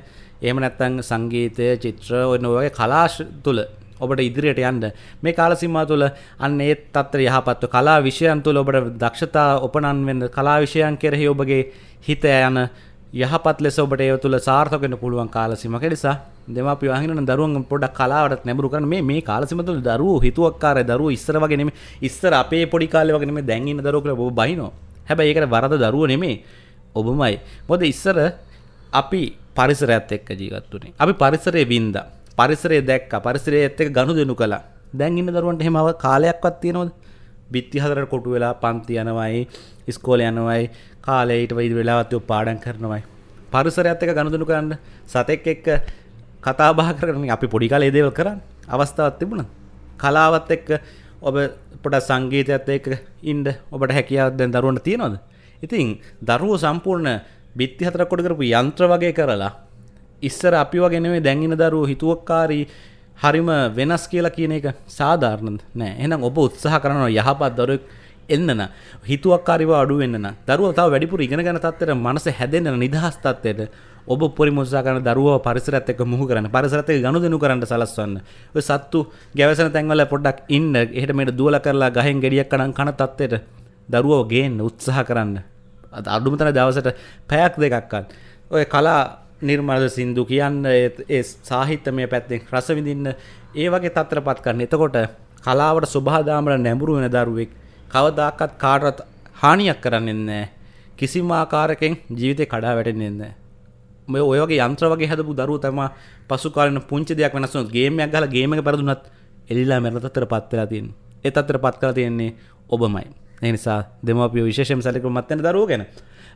එහෙම නැත්තං සංගීතය චිත්‍ර ඔන්න වගේ කලාශ තුළ ඔබට ඉදිරියට යන්න. මේ කාලසිම්මා තුළ අන්න ඒත් අත්තර යහපත්ව කලා විෂයන් තුළ ඔබට දක්ෂතා ඔපනන් වෙන්න කලා විෂයන් කෙරෙහි ඔබගේ හිත යන යහපත් ලෙස ඔබට ඒ තුළ සාර්ථකෙන පුළුවන් කාලසිමක. නිසා දෙමාපිය වහින දරුවන් පොඩක් කලාවට නැඹුරු කරන මේ මේ කාලසිම තුළ දරුවෝ හිතුවක්කාර දරුවෝ ඉස්සර වගේ නෙමෙයි. ඉස්සර අපේ පොඩි කාලේ වගේ නෙමෙයි. දැන් ඉන්න දරුවෝ කියලා ඔබ බහිනවා හැබැයි ඒකට වරද දරුවෝ නෙමෙයි. ඔබමයි. මොකද ඉස්සර අපි පරිසරයත් එක්ක ජීවත් වුණේ අපි පරිසරයේ වින්දා. පරිසරය දැක්ක. පරිසරයත් එක්ක ගනුදෙනු කළා. දැන් ඉන්න දරුවන්ට එහෙම කාලයක්වත් තියෙනවද? බිත්ති හතරට කොටු වෙලා පන්ති යනවයි ඉස්කෝලේ යනවයි කාලේ ඊට වයිද වෙලාවත් ඔය පාඩම් කරනවයි. පරිසරයත් එක්ක ගනුදෙනු කරන්න සතෙක් එක්ක කතා බහ කරගෙන අපි පොඩි කාලේ ඒ දේවල් කරන්නේ. අවස්ථාවක් තිබුණා. කලාවත් එක්ක ඔබ පොඩ සංගීතයත් එක්ක ඉන්න ඔබට හැකියාවක් දැන් දරුවන්ට තියෙනවද? ඉතින් දරුවෝ සම්පූර්ණ බිත්ති හතර කොට කරපු යන්ත්‍ර වගේ කරලා ඉස්සර අපි වගේ නෙමෙයි දැන් ඉන්න දරුවෝ හිතුවක්කාරී හරිම වෙනස් කියලා කියන එක සාධාරණද? නෑ. එහෙනම් ඔබ උත්සාහ කරනවා යහපත් දරුවෙක් එන්න හිතුවක්කාරිව අඩු වෙන්න දරුවෝ තව වැඩිපුර ඉගෙන ගන්න තත්ත්වයට මනස හැදෙන්න නිදහස් තත්ත්වයට ඔබ උපරිම උත්සාහ කරන දරුවව පරිසරයත් එක්ක මුහු කරන්න පරිසරයත් එක්ක ගනුදෙනු කරන්න සලස්වන්න. ඔය සත්තු ගැවසෙන තැන්වල පොඩ්ඩක් ඉන්න. එහෙට මෙහෙට දුවලා කරලා ගහෙන් ගෙඩියක් කනන් කන තත්ත්වයට දරුවව ගේන්න උත්සාහ කරන්න. අඩුම තරම් දවසට පැයක් දෙකක් ඔය කලා නිර්මාද සින්දු කියන්න ඒ සාහිත්‍යමය පැත්තෙන් රස විඳින්න ඒ වගේ තත්ත්වපත් කරන්න. එතකොට කලාවට සුභාදාමර නැඹුරු වෙන දරුවෙක් කවදාකවත් කාටවත් හානියක් කරන්නේ නැහැ. කිසිම ආකාරයකින් ජීවිතේ කඩා වැටෙන්නේ නැහැ. මේ ඔය වගේ යන්ත්‍ර වගේ හදපු දරුවෝ තමයි පසු කාලෙන පුංචි දෙයක් වෙනස් වුණොත් ගේම් එකක් ගහලා ගේම් එක පෙරදුනත් එලිලා මැරෙන තත්ත්වයටපත් වෙලා තියෙන්නේ. ඒ තත්ත්වයටපත් කරලා තියෙන්නේ ඔබමයි. ඒ නිසා දෙමාපියෝ විශේෂයෙන්ම සැලකුමත් වෙන දරුවෝ ගැන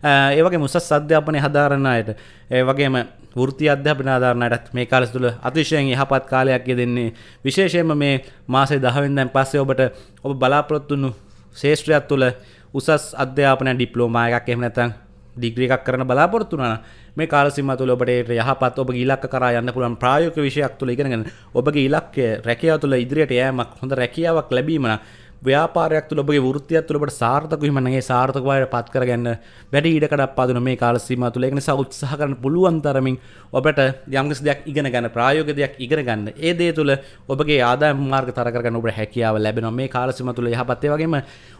ඒ වගේ මුසස් අධ්‍යාපනය හදාරන්න අයට ඒ වගේම වෘති අධ්‍යාපන ආධාරණයටත් මේ කාලෙ තුළ අතිශයෙන් යහපත් කාලයක් යෙදෙන්නේ විශේෂයෙන්ම මේ මාසේ 10 වෙනිදාන් පස්සේ ඔබට ඔබ බලාපොරොත්තු වුණු ශේෂ්ත්‍රයක් තුළ උසස් අධ්‍යාපන ඩිප්ලෝමා එකක් එහෙම නැත්නම් ඩිග්‍රී එකක් කරන බලාපොරොත්තු වුණා මේ කාල සීමාව තුළ ඔබට යහපත් ඔබගේ ඉලක්ක කරා යන්න පුළුවන් ප්‍රායෝගික විෂයක් තුළ ඉගෙනගෙන ඔබගේ ඉලක්කය රැකියාව තුළ ඉදිරියට යෑමක් හොඳ රැකියාවක් ලැබීම නම් ව්‍යාපාරයක් තුළ ඔබගේ වෘත්තියක් තුළ ඔබට සාර්ථක වීම නම් ඒ සාර්ථක බවට පත් කරගන්න වැඩි ඉඩකඩක් පදින මේ කාල සීමාව තුළ. ඒක නිසා උත්සාහ කරන්න පුළුවන් තරමින් ඔබට යම්කිසි දෙයක් ඉගෙන ගන්න ප්‍රායෝගික දෙයක් ඉගෙන ගන්න. ඒ දේ තුළ ඔබගේ ආදායම් මාර්ග තර කරගන්න ඔබට හැකියාව ලැබෙනවා. මේ කාල සීමාව තුළ යහපත්. ඒ වගේම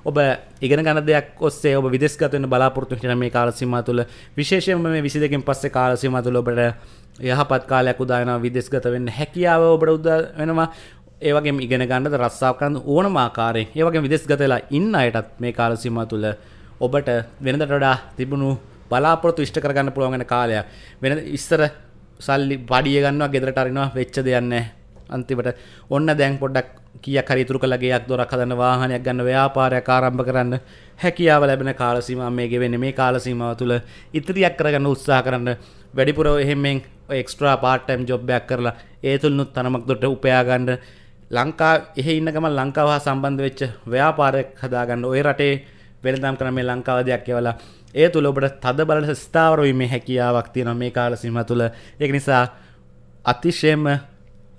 ඔබ ඉගෙන ගන්න දෙයක් ඔස්සේ ඔබ විදේශගත වෙන්න බලාපොරොත්තු වෙන මේ කාල සීමාව තුළ විශේෂයෙන්ම මේ 22කින් පස්සේ කාල සීමාව තුළ ඔබට යහපත් කාලයක් උදා වෙනවා විදේශගත වෙන්න හැකියාව ඔබට උදා වෙනවා. ඒවගේ ඉගෙන ගන්නද රස්සාාව කරන්න ඕන මාකාරයෙන් ඒවගේ විදෙස් ගතලා ඉන්න අයටත් මේ කාලසිම තුළ ඔබට වෙනදට වඩා තිබුණු බලාපොරතු ඉෂ්ට කරගන්න පුළුවන්ගෙන කාලයක්. වෙන ඉස්සර සල්ලි පඩිය ගන්නවා ගෙදරට අරිනවා වෙච්ච දෙයන්න අන්තිමට ඔන්න දැන් පොඩ්ඩක් කිය කරිතුරු කළගේයක් දොරක් හදන්න වාහනයක් ගන්න ව්‍යාපාරයක් ආරම්භ කරන්න හැකියාව ලැබෙන කාලසීම මේ ගෙවෙන්නේ. මේ කාලසීමාව තුළ ඉතිරියක් කරගන්න උත්සාහ කරන්න. වැඩිපුර එහෙමෙන් එක්ස්ට්‍රා පාර්ට්ටයිම් ජොබ්බයක් කරලා ඒ තුළනුත් තනමක් දොට උපයාගන්න. ලංකා එහ ඉන්නකම ලංකාව හා සම්බන්ධ වෙච්ච ව්‍යාපාරයක් හදාගන්න ඔය රටේ වෙළඳම් කරන මේ ලංකාව දෙයක් කියවලා ඒ තුළ ඔබට තද බලට ස්ථාවර වීමේ හැකියාවක් තියෙනවා මේ කාල සීම තුළ ඒක නිසා අතිශයම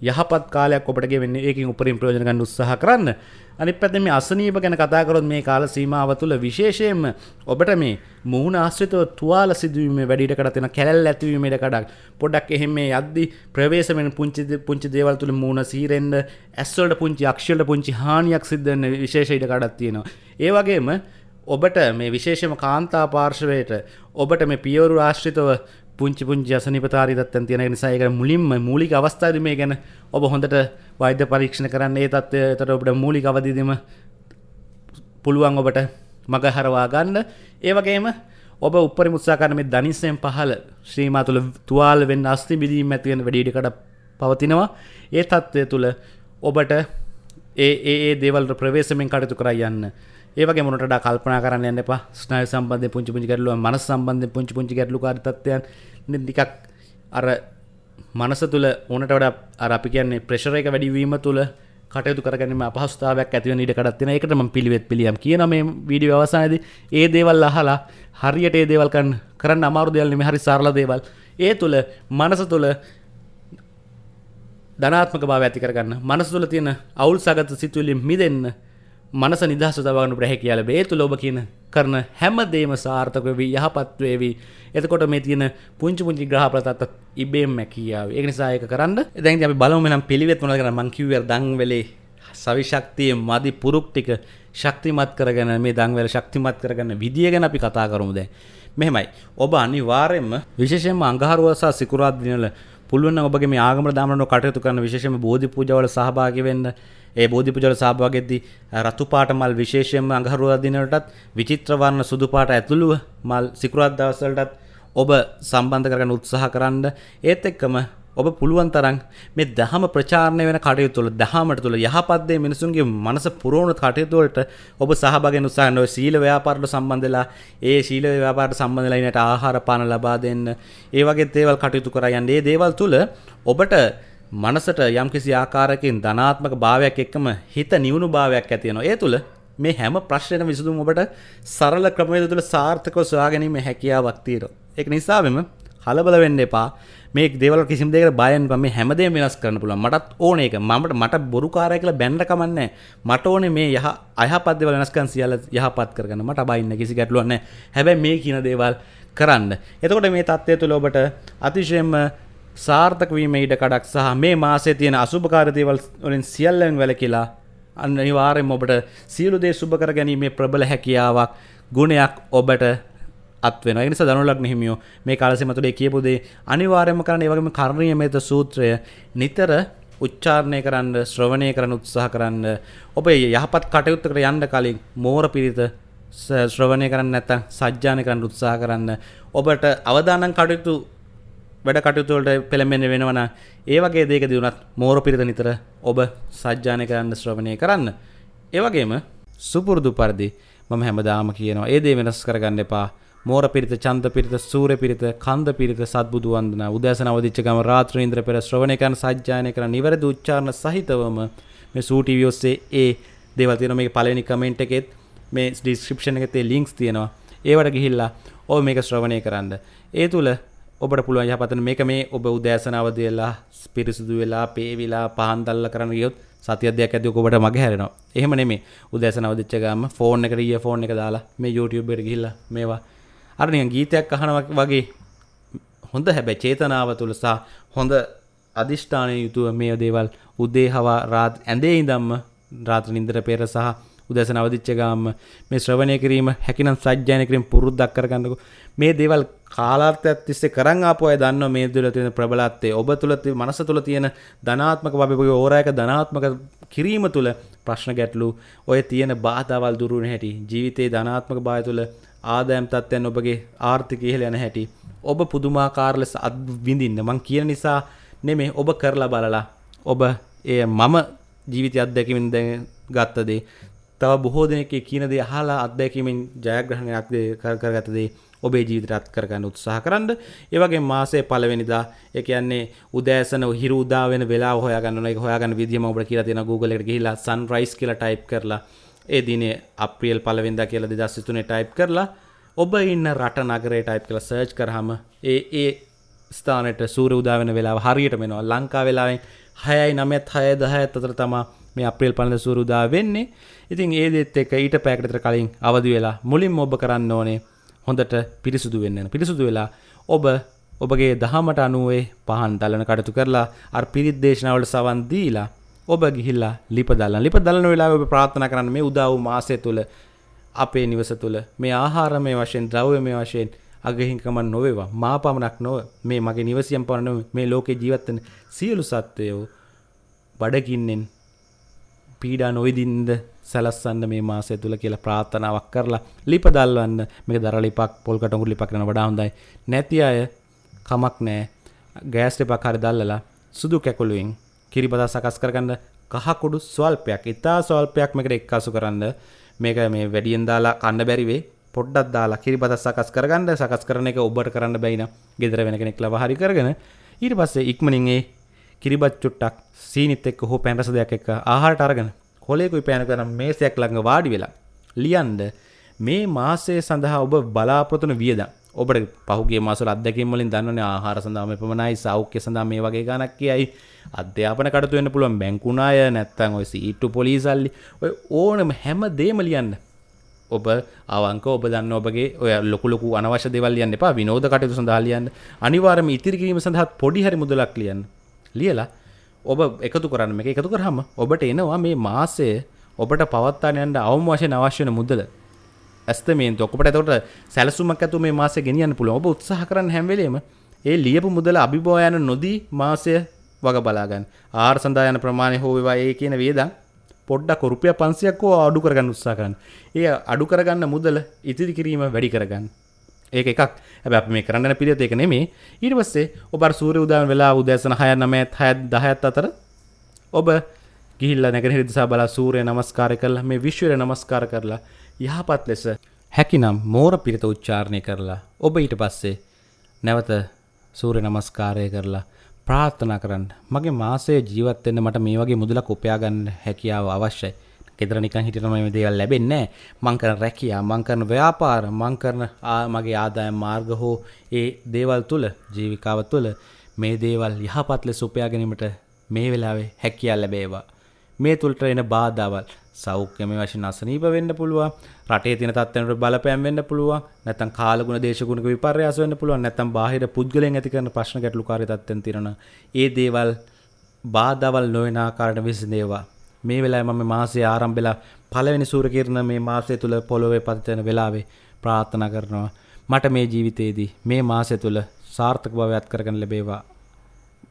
යහපත් කාලයක් ඔබට ගෙවෙන්නේ ඒකින් උපරිම ප්‍රයෝජන ගන්න උත්සාහ කරන්න. අනිත් පැත්තෙන් මේ අසනීප ගැන කතා කරොත් මේ කාල සීමාව තුළ විශේෂයෙන්ම ඔබට මේ මූණ ආශ්‍රිතව තුවාල සිදුවීමේ වැඩිඩකට තියෙන කැලැල් ඇතිවීමේ ඉඩකඩක් පොඩ්ඩක් එහෙම මේ යද්දි ප්‍රවේශ වෙන පුංචි පුංචි දේවල් තුළ මූණ සීරෙන්න ඇස් වලට පුංචි අක්ෂවලට පුංචි හානියක් සිද්ධ වෙන විශේෂ ඉඩකඩක් තියෙනවා. ඒ වගේම ඔබට මේ විශේෂම කාන්තා පාර්ශවයට ඔබට මේ පියවරු ආශ්‍රිතව පුංචි පුංචි අසනිපතාරිදත්තන් තියෙන නිසා ඒක මුලින්ම මූලික අවස්ථාවේ මේ ගැන ඔබ හොඳට වෛද්‍ය පරීක්ෂණ කරන්න ඒ තත්ත්වයට ඔබට මූලික අවදිදීම පුළුවන් ඔබට මග හරවා ගන්න. ඒ වගේම ඔබ උපරි මුත්සා කරන මේ දනිස්සෙන් පහළ ශ්‍රීමා තුළ තුවාල වෙන්න අස්ති බිදීම ඇතිවෙන වැඩිඩිකට පවතිනවා. ඒ තත්ත්වය තුළ ඔබට ඒ ඒ දේවල් ප්‍රවේශමෙන් කටයුතු කර යන්න ඒවගේ මොනට කල්පනා කරන්න යන්න එපා. ස්නාය සම්බන්ධය පුංචි පුංචි ගැටලුව මනස සම්බන්ධයෙන් පුංචි පුංචි ගැටලු කාරිතත්වයන් ටිකක් අර මනස තුළ ඕනට වඩා අර අපි කියන්නේ ප්‍රෙෂර් එක වැඩි වීම තුළ කටයුතු කරගැනීම අපහස්ථාවයක් ඇතිව ඉඩ කඩත්තින එකට ම පිළිවෙත් පිළියම් කියන මේ වීඩිය අවසානද ඒ දේවල් අහලා හරියට ඒ දේවල්කන් කරන්න අමාරු දෙවල්නම හරි සරල දේවල්. ඒ තුළ මනස තුළ ධනාත්මක භාව ඇති කරගන්න මනස තුළ තියෙන අවුල් සගත සිතුවලින් මිදන්න මනස නිදහස තවගනු ප්‍රහැ කියල බේතු ලොබ කියන කරන හැම දේම සාර්ථකවී යහපත්වේවී එතකොට මේ තියෙන පුංචි පුංචි ග්‍රහපලතත් ඉබේම් මැකියාව ඒ නිසායක කරන්න. දැන් අපි බලමනම් පිළිවෙත් වන කර මංකිවර් දංවෙලේ සවිශක්තිය මදි පුරුක් ටික ශක්තිමත් කරගෙන මේ දංවල ශක්තිමත් කරගන්න විදිිය ගැන අපි කතා කරමුද මෙහෙමයි. ඔබ අනිවාරයෙන්ම විශේෂයෙන්ම අංගහරුවසා සිකුරාත් දිනල පුළුවන් ඔබගේ මේ ආගම දාමන කටයුතු කරන විශේෂම බෝධි පූජාවල සහභාගී වෙන්න. ඒ බෝධි පූජාවල සහභාගීෙද්දී රතු පාට මල් විශේෂයෙන්ම අඟහරුවා දිනවලටත් විචිත්‍ර වර්ණ සුදු පාට ඇතුළුව මල් සිකුරාත් දවස්වලටත් ඔබ සම්බන්ධ කරගන්න උත්සාහ කරන්න. ඒත් එක්කම ඔබ පුළුවන් තරම් මේ දහම ප්‍රචාරණය වෙන කටයුතු තුළ දහමට තුළ යහපත් දේ මිනිසුන්ගේ මනස පුරවන කටයුතු වලට ඔබ සහභාගී වෙන උත්සාහ කරනවා සීල ව්‍යාපාරවලට සම්බන්ධ වෙලා ඒ සීල ව්‍යාපාරට සම්බන්ධ වෙලා ඉන්නට ආහාර පාන ලබා දෙන්න ඒ වගේ දේවල් කටයුතු කරා යන්න. මේ දේවල් තුළ ඔබට මනසට යම්කිසි ආකාරයකින් ධනාත්මක භාවයක් එක්කම හිත නිවුණු භාවයක් ඇති වෙනවා. ඒ තුළ මේ හැම ප්‍රශ්නයකම විසඳුම ඔබට සරල ක්‍රමවේද තුළ සාර්ථකව සොයා ගැනීම හැකියාවක් තියෙනවා. ඒක නිසාවෙම කලබල වෙන්න එපා. මේ දේවල් කිසිම දෙයකට බයෙන් මේ හැමදේම වෙනස් කරන්න පුළුවන්. මටත් ඕනේ ඒක. මමට මට බොරු කාර්යය කියලා බැන්න කමන්නේ මට ඕනේ මේ යහ අයහපත් දේවල් වෙනස්කම් සියල්ල යහපත් කරගන්න. මට බයින්න කිසි ගැටලුවක් නැහැ. හැබැයි මේ කියන දේවල් කරන්න. එතකොට මේ தත්ත්වය තුළ ඔබට අතිශයින්ම සාර්ථක වීම ඉඩ කඩක් සහ මේ මාසයේ තියෙන අසුභකාර දේවල් වලින් සියල්ලෙන් වැළකීලා අනිවාර්යෙන්ම ඔබට සියලු දේ සුබ කර ගැනීමේ ප්‍රබල හැකියාවක් ගුණයක් ඔබට අත්වෙන නිස දනුලක් හිමියෝ මේ කාලසෙ මතුලේ කියපුදේ අනිවාර්යම කරන්න ඒවගේම කරණය මෙත සූත්‍රය නිතර උච්චාරණය කරන්න ශ්‍රවණය කරන උත්සාහ කරන්න ඔබ යහපත් කටයුත්තකට යන්න කලින් මෝර පිරිත ශ්‍රවණය කරන්න නැත්තම් සජ්ජාන කරන්න උත්සාහ කරන්න. ඔබට අවදානම් කටයුතු වැඩ කටයුතුවලට පෙළඹෙන වෙනවන ඒ වගේ දේක දියුණත් මෝර පිරිත නිතර ඔබ සජ්ජානය කරන්න ශ්‍රවණය කරන්න. ඒවගේම සුපුරුදු පරිදි මම හැමදාම කියනවා ඒ දේ වෙනස් කරගන්න එපා. මෝර පිරිත චන්ද පිරිත සූර පිරිත කන්ද පිරිත සත්බුදු වන්දන. උදෑසන අවදිච්ච ගම රාත්‍රීන්ද්‍ර පෙර ශ්‍රවණය කරන සජ්ජායනය කරන නිවැරදි උච්චාරණ සහිතවම මේ සූ ටීවී ඔස්සේ ඒ දේවල් තියෙනවා. මේකේ පළවෙනි කමෙන්ට් එකෙත් මේ ඩිස්ක්‍රිප්ෂන් එකේ ලින්ක්ස් තියෙනවා. ඒවට ගිහිල්ලා ඔබ මේක ශ්‍රවණය කරන්න. ඒ තුල ඔබට පුළුවන් යහපතන මේක මේ ඔබ උදෑසන අවදි වෙලා පිරිසුදු වෙලා පේවිලා පහන් දැල්ලා කරන්න ගියොත් සතියක් දෙයක් ඇති ඔබට මගේ හැරෙනවා. එහෙම නෙමෙයි. උදෑසන අවදිච්ච ගාම ෆෝන් එකට ඊය ෆෝන් එක දාලා මේ YouTube එකට ගිහිල්ලා මේවා අර නිකන් ගීතයක් අහනවා වගේ හොඳ හැබැයි චේතනාව තුල සහ හොඳ අදිෂ්ඨානය යුතුව මේ දේවල් උදේ හවා රාත් ඇඳේ ඉඳන්ම රාත්‍රී නින්දර පෙර සහ උදැසන අවදිච්ච ගාම මේ ශ්‍රවණය කිරීම හැකිනම් සජ්ජායන කිරීම පුරුද්දක් කරගන්නකො. මේ දේවල් කාලාර්ථයක් තිස්සේ කරන් ආපු අය දන්නවා මේ තුළ තියෙන ප්‍රබලත්වය ඔබ තුළ මනස තුළ තියෙන ධනාත්මක භාවය ඕරායක ධනාත්මක කිරීම තුළ ප්‍රශ්න ගැටලු ඔය තියෙන බාධාවල් දුරු වෙන හැටි ජීවිතේ ධනාත්මක භාවය තුළ ආදායම් තත්ත්වයන් ඔබගේ ආර්ථිකය ඉහළ යන හැටි ඔබ පුදුමාකාර ලෙස අත්විඳින්න මං කියන නිසා නෙමෙයි ඔබ කරලා බලලා ඔබ එය මම ජීවිතය අත්දැකීමෙන් දැන් ගත්ත දේ තව බොහෝ දෙනෙක් කියන දේ අහලා අත්දැකීමෙන් ජයග්‍රහණයක් කරගත දේ ඔබේ ජීවිතයට අත් කරගන්න උත්සාහ කරන්න. ඒ වගේම මාසයේ පළවෙනිදා ඒ කියන්නේ උදෑසන හිරු උදා වෙන වෙලාව හොයාගන්න ඕන. ඒක හොයාගන්න විදිය මම ඔබට කියලා තියෙනවා Google එකට ගිහිල්ලා sunrise කියලා ටයිප් කරලා ඒ දිනේ අප්‍රියල් පළවෙනිදා කියලා 2023 ටයිප් කරලා ඔබ ඉන්න රට නගරේ ටයිප් කරලා සර්ච් කරාම ඒ ඒ ස්ථානයට සූර්ය උදා වෙන වෙලාව හරියටම එනවා. ලංකා වෙලාවෙන් 6යි 9ත් 6යි 10ත් අතර තමයි මේ අප්‍රේල් පළවෙනිදා සූර්ය උදා වෙන්නේ. ඉතින් ඒ දෙත් එක්ක ඊට පැයකට විතර කලින් අවදි වෙලා මුලින්ම ඔබ කරන්න ඕනේ හොඳට පිරිසුදු වෙන්න පිරිසුදු වෙලා ඔබ ඔබගේ දහමට අනුවේ පහන් දලන කටතු කරලා අර පිරිත් දේශනාවලට සවන් දීලා ඔබ ගිහිල්ලා ලිප දල්ලන්න ලිප දලන වෙලාව ඔබ ප්‍රාර්ථනා කරන්න මේ උදා වූ මාසය තුළ අපේ නිවස තුළ මේ ආහාරමය වශයෙන් ද්‍රව්‍යමය වශයෙන් අගහිංකම නොවේවා. මා පමණක් නොව මේ මගේ නිවසියම් පමණ මේ ලෝකේ ජීවත් වෙන සියලු සත්වයෝ බඩගින්නෙන් පීඩා නොවිදින්ද සැලස්සන්න මේ මාසය තුළ කියලා ප්‍රාර්ථනාවක් කරලා ලිප දල්වන්න. මේක දර ලිපක් පොල් කටුඟුරු ලිපක් කරන වඩා හොඳයි. නැති අය කමක් නෑ ගෑස් ලිපක් හරි දැල්ලලා සුදු කැකුළුවෙන් කිරිබදා සකස් කරගන්න කහකුඩු ස්වල්පයක් ඉතා ස්වල්පයක් මේකට එක්කාසු කරන්න. මේක මේ වැඩියෙන් දාලා කන්න බැරිවේ පොඩ්ඩක් දාලා කිරිබදා සකස් කරගන්න. සකස් කරන එක ඔබට කරන්න බැයින ගෙදර වෙන කෙනෙක් ලව හරි කරගෙන ඊට පස්සේ ඉක්මනින් ඒ කිරිබත් චුට්ටක් සීනිත් එක්ක හෝ පැන් රස දෙයක් එක්ක ආහාරට අරගෙන කොලේකුයි පෑනක නම් මේසයක් ළඟ වාඩි වෙලා ලියන්න මේ මාසය සඳහා ඔබ බලාපොරොත්තු වෙන වියදම්. ඔබට පහුගේ මාසවල අත්දැකීම් වලින් දන්නවනේ ආහාර සඳහා මේ පමණයි සෞඛ්‍ය සඳහා මේ වගේ ගණක් කියයි. අධ්‍යාපන කටයුතු වෙන්න පුළුවන් බැංකු ණය නැත්නම් ඔය සීට්ටු පොලිසල්ලි. ඔය ඕනම හැම දෙයක්ම ලියන්න. ඔබ අවංක ඔබ දන්න ඔබගේ ඔය ලොකු ලොකු අනවශ්‍ය දේවල් ලියන්න එපා විනෝද කටයුතු සඳහා ලියන්න. අනිවාර්යයෙන්ම ඉතිරි කිරීම සඳහා පොඩි හරි මුදලක් ලියන්න. ලියලා ඔබ එකතු කරන්න මේක. එකතු කරාම ඔබට එනවා මේ මාසය ඔබට පවත්වාගෙන යන්න අවම වශයෙන් අවශ්‍ය වෙන මුදල. ඇස්තමේන්තු ඔකට එතකොට සැලසුමක් ඇතුව මේ මාසය ගෙනියන්න පුළුවන් ඔබ උත්සාහ කරන්න හැම වෙලේම ඒ ලියපු මුදල අභිභව යන නොදී මාසය වග බලාගන්න ආහාර සඳහා යන ප්‍රමාණය හෝ වේවා ඒ කියන වේදන් පොඩ්ඩක් රුපියල් 500ක් හෝ අඩු කරගන්න උත්සාහ කරන්න. ඒ අඩු කරගන්න මුදල ඉතිරි කිරීම වැඩි කරගන්න. ඒක එකක්. හැබැයි අපි මේ කරන්න යන පිළිවෙත ඒක නෙමෙයි. ඊට පස්සේ ඔබ අර සූර්ය උදෑම වෙලා උදෑසන 6 9 6 10 අතර ඔබ ගිහිල්ලා නැගෙනහිර දිසා බලා සූර්ය නමස්කාරය කරලා මේ විශ්වයට නමස්කාර කරලා යහපත් ලෙස හැකිනම් මෝර පිරිත උච්චාරණය කරලා ඔබ ඊට පස්සේ නැවත සූර්ය නමස්කාරය කරලා ප්‍රාර්ථනා කරන්න මගේ මාසයේ ජීවත් වෙන්න මට මේ වගේ මුදලක් උපයා ගන්න හැකියාව අවශ්‍යයි. ගෙදර නිකන් හිටියම මේ දේවල් ලැබෙන්නේ නැහැ. මං කරන රැකියාව, මං කරන ව්‍යාපාර, මං කරන මගේ ආදායම් මාර්ග හෝ ඒ දේවල් තුල ජීවිකාව තුල මේ දේවල් යහපත් ලෙස උපයා ගැනීමට මේ වෙලාවේ හැකියාව ලැබේවා. මේ තුළට එන බාධාවල් සෞඛ්‍යම වශයෙන් අසනීප වෙන්න පුළුවන්. රටේ තියෙන තත්ත්වයන්ට බලපෑම් වෙන්න පුළුවන්. නැත්නම් කාලගුණ දේශගුණක විපර්යාස වෙන්න පුළුවන්. නැත්නම් බාහිර පුද්ගලයන් ඇති කරන ප්‍රශ්න ගැටලුකාරී තත්ත්වෙන් තියෙන ඒ දේවල් බාධාවල් නොවන ආකාරයට විසඳේවා මේ වෙලාවේ මම මාසයේ ආරම්භෙලා පළවෙනි සූර්ය කිරණ මේ මාසය තුල පොළොවේ පතිතන වෙලාවේ ප්‍රාර්ථනා කරනවා. මට මේ ජීවිතයේදී මේ මාසය තුල සාර්ථක භවයක් කරගන්න ලැබේවා.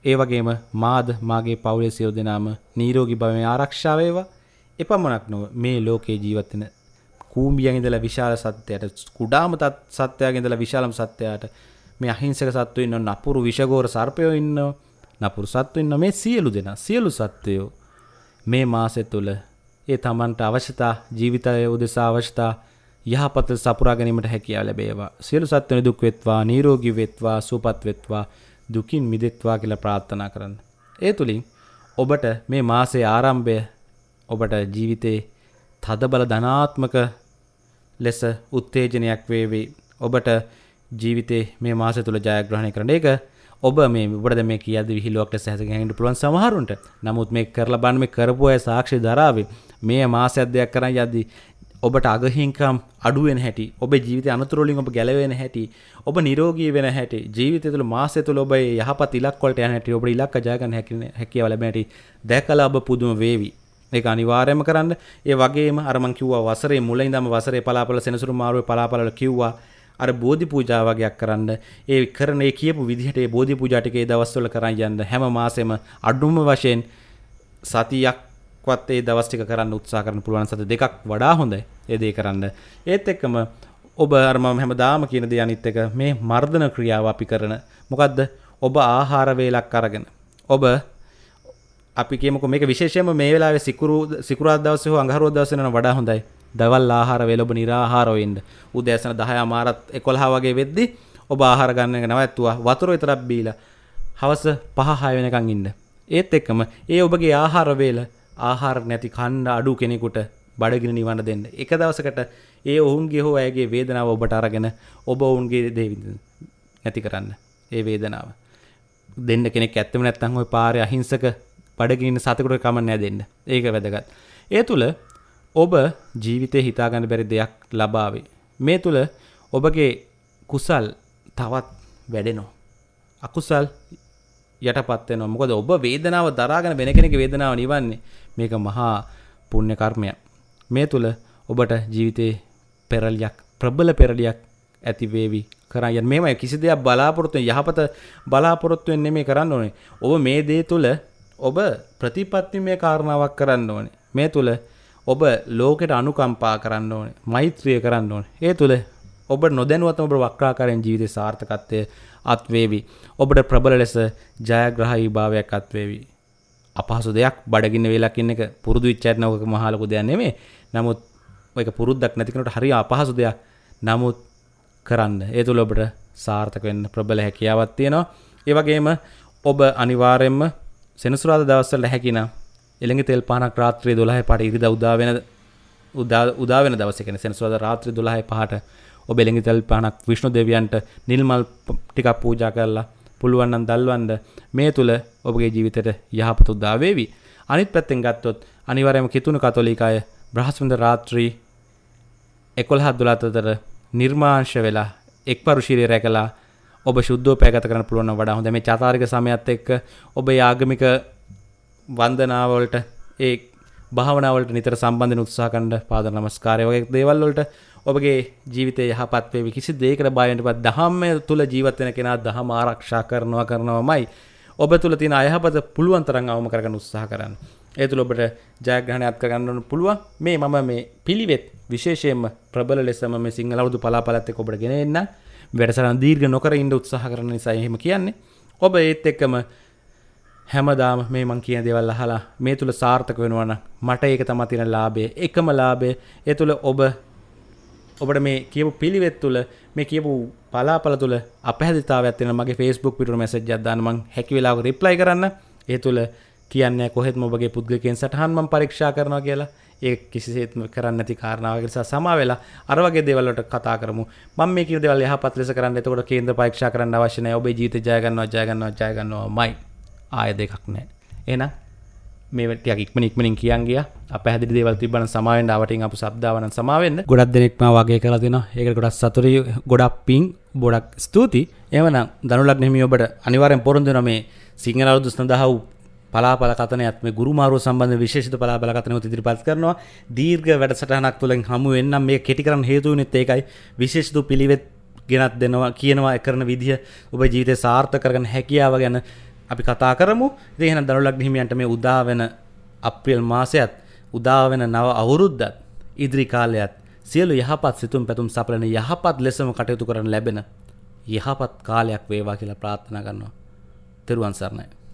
ඒ වගේම මාද මාගේ පවුලේ සියලු දෙනාම නිරෝගී භවයෙන් ආරක්ෂා වේවා. එපමණක් නොව මේ ලෝකේ ජීවත් වෙන කූඹියන් ඉඳලා විශාල සත්‍යයට කුඩාම සත්‍යයෙන් ඉඳලා විශාලම සත්‍යයට මේ අහිංසක සත්වෝ ඉන්නව නපුරු විෂගෝර සර්පයෝ ඉන්නව නපුරු සත්වෝ ඉන්නව මේ සියලු දෙනා සියලු සත්වයෝ මේ මාසෙ තුල ඒ තමන්ට අවශ්‍යතා ජීවිතය උදෙසා අවශ්‍යතා යහපත සපුරා ගැනීමට හැකියාව ලැබේවා සියලු සත්වනි දුක් වෙත්වා නිරෝගී වෙත්වා සුවපත් වෙත්වා දුකින් මිදෙත්වා කියලා ප්‍රාර්ථනා කරන්න. ඒ තුළින් ඔබට මේ මාසේ ආරම්භය ඔබට ජීවිතේ තදබල ධනාත්මක ලෙස උත්තේජනයක් වේවි. ඔබට ජීවිතේ මේ මාසය තුළ ජයග්‍රහණය කරන එක ඔබ මේ ඔබට මේ කියද්දි විහිළුවක් ලෙස හැසිරෙන්න පුළුවන් සමහරුන්ට. නමුත් මේ කරලා බලන්න මේ කරපු අය සාක්ෂි දරාවේ මේ මාසයක් දෙයක් කරන් යද්දි ඔබට අගහිංකම් අඩුවෙන හැටි ඔබ ජීවිත අනතුරලින් ඔබ ගැලවෙන හැටි ඔබ නිරෝගී වෙන හැටි ජීවිතය තුළ මාසය තුළ ඔබ යහපත් ඉලක්ක වලට යන හැටි ඔබ ඉලක්ක ජය ගන්න හැකියාව ලැබෙන හැටි දැකලා ඔබ පුදුම වේවි ඒක අනිවාර්යයෙන්ම කරන්න ඒ වගේම අර මං කිව්වා වසරේ මුල ඉඳන්ම වසරේ පලාපල සෙනසුරු මාරුවේ පලාපල කිව්වා අර බෝධි පූජා වගේක් කරන්න ඒ කරන ඒ කියපු විදිහට ඒ බෝධි පූජා ටික ඒ දවස්වල කරන් යන්න හැම මාසෙම අඩුම වශයෙන් සතියක් වත් ඒ දවස් ටික කරන්න උත්සාහ කරන්න පුළුවන් සත දෙකක් වඩා හොඳයි ඒ දේ කරන්න. ඒත් එක්කම ඔබ අර මම හැමදාම කියන දේ අනිත් එක මේ මර්ධන ක්‍රියාව අපි කරන. මොකද්ද? ඔබ ආහාර වේලක් අරගෙන. ඔබ අපි කියමුකෝ මේක විශේෂයෙන්ම මේ වෙලාවේ සිකුරු සිකුරාදා දවසේ හෝ අඟහරුවාදා දවසේ නම් වඩා හොඳයි. දවල් ආහාර වේල ඔබ निराහාරව ඉන්න. උදෑසන 10 මාරත් 11 වගේ වෙද්දි ඔබ ආහාර ගන්න එක නවත්තුවා. වතුර විතරක් බීලා හවස 5 6 වෙනකන් ඉන්න. ඒත් එක්කම ඒ ඔබගේ ආහාර වේල ආහාර නැති කන්න අඩු කෙනෙකුට බඩගිනි නිවන්න දෙන්න. එක දවසකට ඒ ඔවුන්ගේ හෝ ඇගේ වේදනාව ඔබට අරගෙන ඔබ ඔවුන්ගේ දේ නැති කරන්න. ඒ වේදනාව. දෙන්න කෙනෙක් ඇත්තම නැත්නම් ওই පාරේ අහිංසක බඩගිනින සතෙකුට කමක් නැහැ දෙන්න. ඒක වැදගත්. ඒ තුල ඔබ ජීවිතේ හිතා ගන්න බැරි දෙයක් ලබාවේ. මේ තුල ඔබගේ කුසල් තවත් වැඩෙනවා. අකුසල් යටපත් වෙනවා. මොකද ඔබ වේදනාව දරාගෙන වෙන කෙනෙකුගේ වේදනාව නිවන්නේ මේක මහා පුණ්‍ය කර්මයක්. මේ තුල ඔබට ජීවිතේ පෙරලියක් ප්‍රබල පෙරලියක් ඇති වේවි කරන් යන්න මේමයි කිසි දෙයක් බලාපොරොත්තු යහපත බලාපොරොත්තු වෙන්නේ නෙමෙයි කරන්න ඕනේ. ඔබ මේ දේ තුල ඔබ ප්‍රතිපත්තිමය කාරණාවක් කරන්න ඕනේ. මේ තුල ඔබ ලෝකෙට අනුකම්පා කරන්න ඕනේ. මෛත්‍රිය කරන්න ඕනේ. ඒ තුල ඔබ නොදැනුවත්වම ඔබ වක්‍රාකාරයෙන් ජීවිතේ සාර්ථකත්වය අත්වේවි. ඔබට ප්‍රබල ලෙස ජයග්‍රහී භාවයක් අත්වේවි. අපහසු දෙයක් බඩගින්න වෙලක් ඉන්න එක පුරුදු වෙච්ච ඇත් නෝක මහා ලොකු දෙයක් නෙමෙයි. නමුත් ඔයක පුරුද්දක් නැති කෙනෙකුට හරි අපහසු දෙයක්. නමුත් කරන්න. ඒ තුල ඔබට සාර්ථක වෙන්න ප්‍රබල හැකියාවක් තියෙනවා. ඒ වගේම ඔබ අනිවාර්යයෙන්ම සෙනසුරාද දවස්සල හැකින එළඟ තෙල් පානක් රාත්‍රී දොලහ පට ඉරිද උදාවෙන උදාවෙන දවසකෙන සෙනසුවද රාත්‍රී දොලහයි පහට ඔබ එළඟි තෙල් පානක් විශ්ණු දෙවියන්ට නිල්මල් ටිකක් පූජා කරලා පුළුවන්නන් දල්වන්ද මේ තුළ ඔබගේ ජීවිතයට යහපතු උදාවේවි අනිත් පැත්තෙන් ගත්තොත් අනිවරයම කිතුුණු කතොලිකාය බ්‍රහස්වන්ද රාත්‍රී එකොල්හත් දුලාතතර නිර්මාංශ වෙලා එක් පරුශීරය රැකලා ඔබ ශුද්ධෝ පැගත කරන පුළුවන් වඩා හොඳ මේ චාතාරික සමයත් එක්ක ඔබ ආගමික වන්දනාවලට ඒ භාවනාවලට නිතර සම්බන්ධ උත්සාහ කණ්ඩ පාද නමස්කාරය වගේ දේවල්වලට ඔබගේ ජීවිතය යහපත්වේ කිසි දේකට බයන්ට පත් දහම්ම තුළ ජීවත්වන කෙනා දහම ආරක්ෂා කරනවා කරනවමයි. ඔබ තුළ තින අයහපත පුළුවන්තරන් අවම කරගන්න උත්සාහ කරන්න. ඒ තුළ ඔබට ජයග්‍රහණයක් කරගන්නන පුළුවන්. මේ මම මේ පිළිවෙත් විශේෂයෙන්ම ප්‍රබල ලෙසම මේ සිංහලවුදු පලාපලත්ත ඔබට ගෙන එන්න වැඩසරන් දීර්ඝ නොකර ඉන්න උත්සාහ කරන නිසා එහෙම කියන්නේ. ඔබ ඒත් එක්කම හැමදාම මේ මං කියන දේවල් අහලා මේ තුල සාර්ථක වෙනවන මට ඒක තමයි තියෙන ලාභය එකම ලාභය. ඒ තුල ඔබ ඔබට මේ කියපු පිළිවෙත් තුල මේ කියපු පලාපල තුල අපහැදිතාවයක් තියෙන මගේ Facebook පිටුර මැසේජ් එකක් දාන්න මං හැකි වෙලාවක රිප්ලයි කරන්න. ඒ තුල කියන්නේ කොහෙත්ම ඔබගේ පුද්ගලිකයන් සටහන් මම පරීක්ෂා කරනවා කියලා. ඒ කිසිසේත්ම කරන්න නැති කාරණාවක්. නිසා සමා වෙලා අර වගේ දේවල් වලට කතා කරමු. මම මේ කියන දේවල් යහපත් ලෙස කරන්න. එතකොට කේන්ද්‍ර පරීක්ෂා කරන්න අවශ්‍ය නැහැ. ඔබේ ජීවිතය ජය ගන්නවා ජය ගන්නවා ජය ගන්නවාමයි. ආය දෙකක් නැහැ. එහෙනම් මේ ටික ඉක්මන ඉක්මනින් කියන් ගියා. අපහැදිලි දේවල් තිබ්බනම් සමාවෙන්න අවටින් අපු සබ්දාවනම් සමාවෙන්න ගොඩක් දෙනෙක් මා වගේ කරලා දෙනවා. ඒකට ගොඩක් සතුටුයි ගොඩක් පිං ගොඩක් ස්තුතියි. එවනම් දනුලක් නෙමෙයි ඔබට අනිවාර්යෙන් පොරොන්දු වෙනවා මේ සිංහල අවුරුදු සඳහා වූ පලාපල කතනයත් මේ ගුරුමාරුව සම්බන්ධ විශේෂිත පලාපල කතනයත් ඉදිරිපත් කරනවා. දීර්ඝ වැඩසටහනක් තුළින් හමු වෙන්නම් මේ කෙටි කරන්න හේතු වෙනෙත් ඒකයි. විශේෂිත පිළිවෙත් ගෙනත් දෙනවා කියනවා කරන විදිහ ඔබ ජීවිතේ සාර්ථක කරගන්න හැකියාව ගැන අපි කතා කරමු. ඉතින් එහෙනම් දනුලක් හිමියන්ට මේ උදා වෙන අප්‍රේල් මාසයත් උදා වෙන නව අවුරුද්දත් ඉදිරි කාලයත් සියලු යහපත් සිතුම් පැතුම් සපලන යහපත් ලෙසම කටයුතු කරන්න ලැබෙන යහපත් කාලයක් වේවා කියලා ප්‍රාර්ථනා කරනවා. තෙරුවන් සරණයි.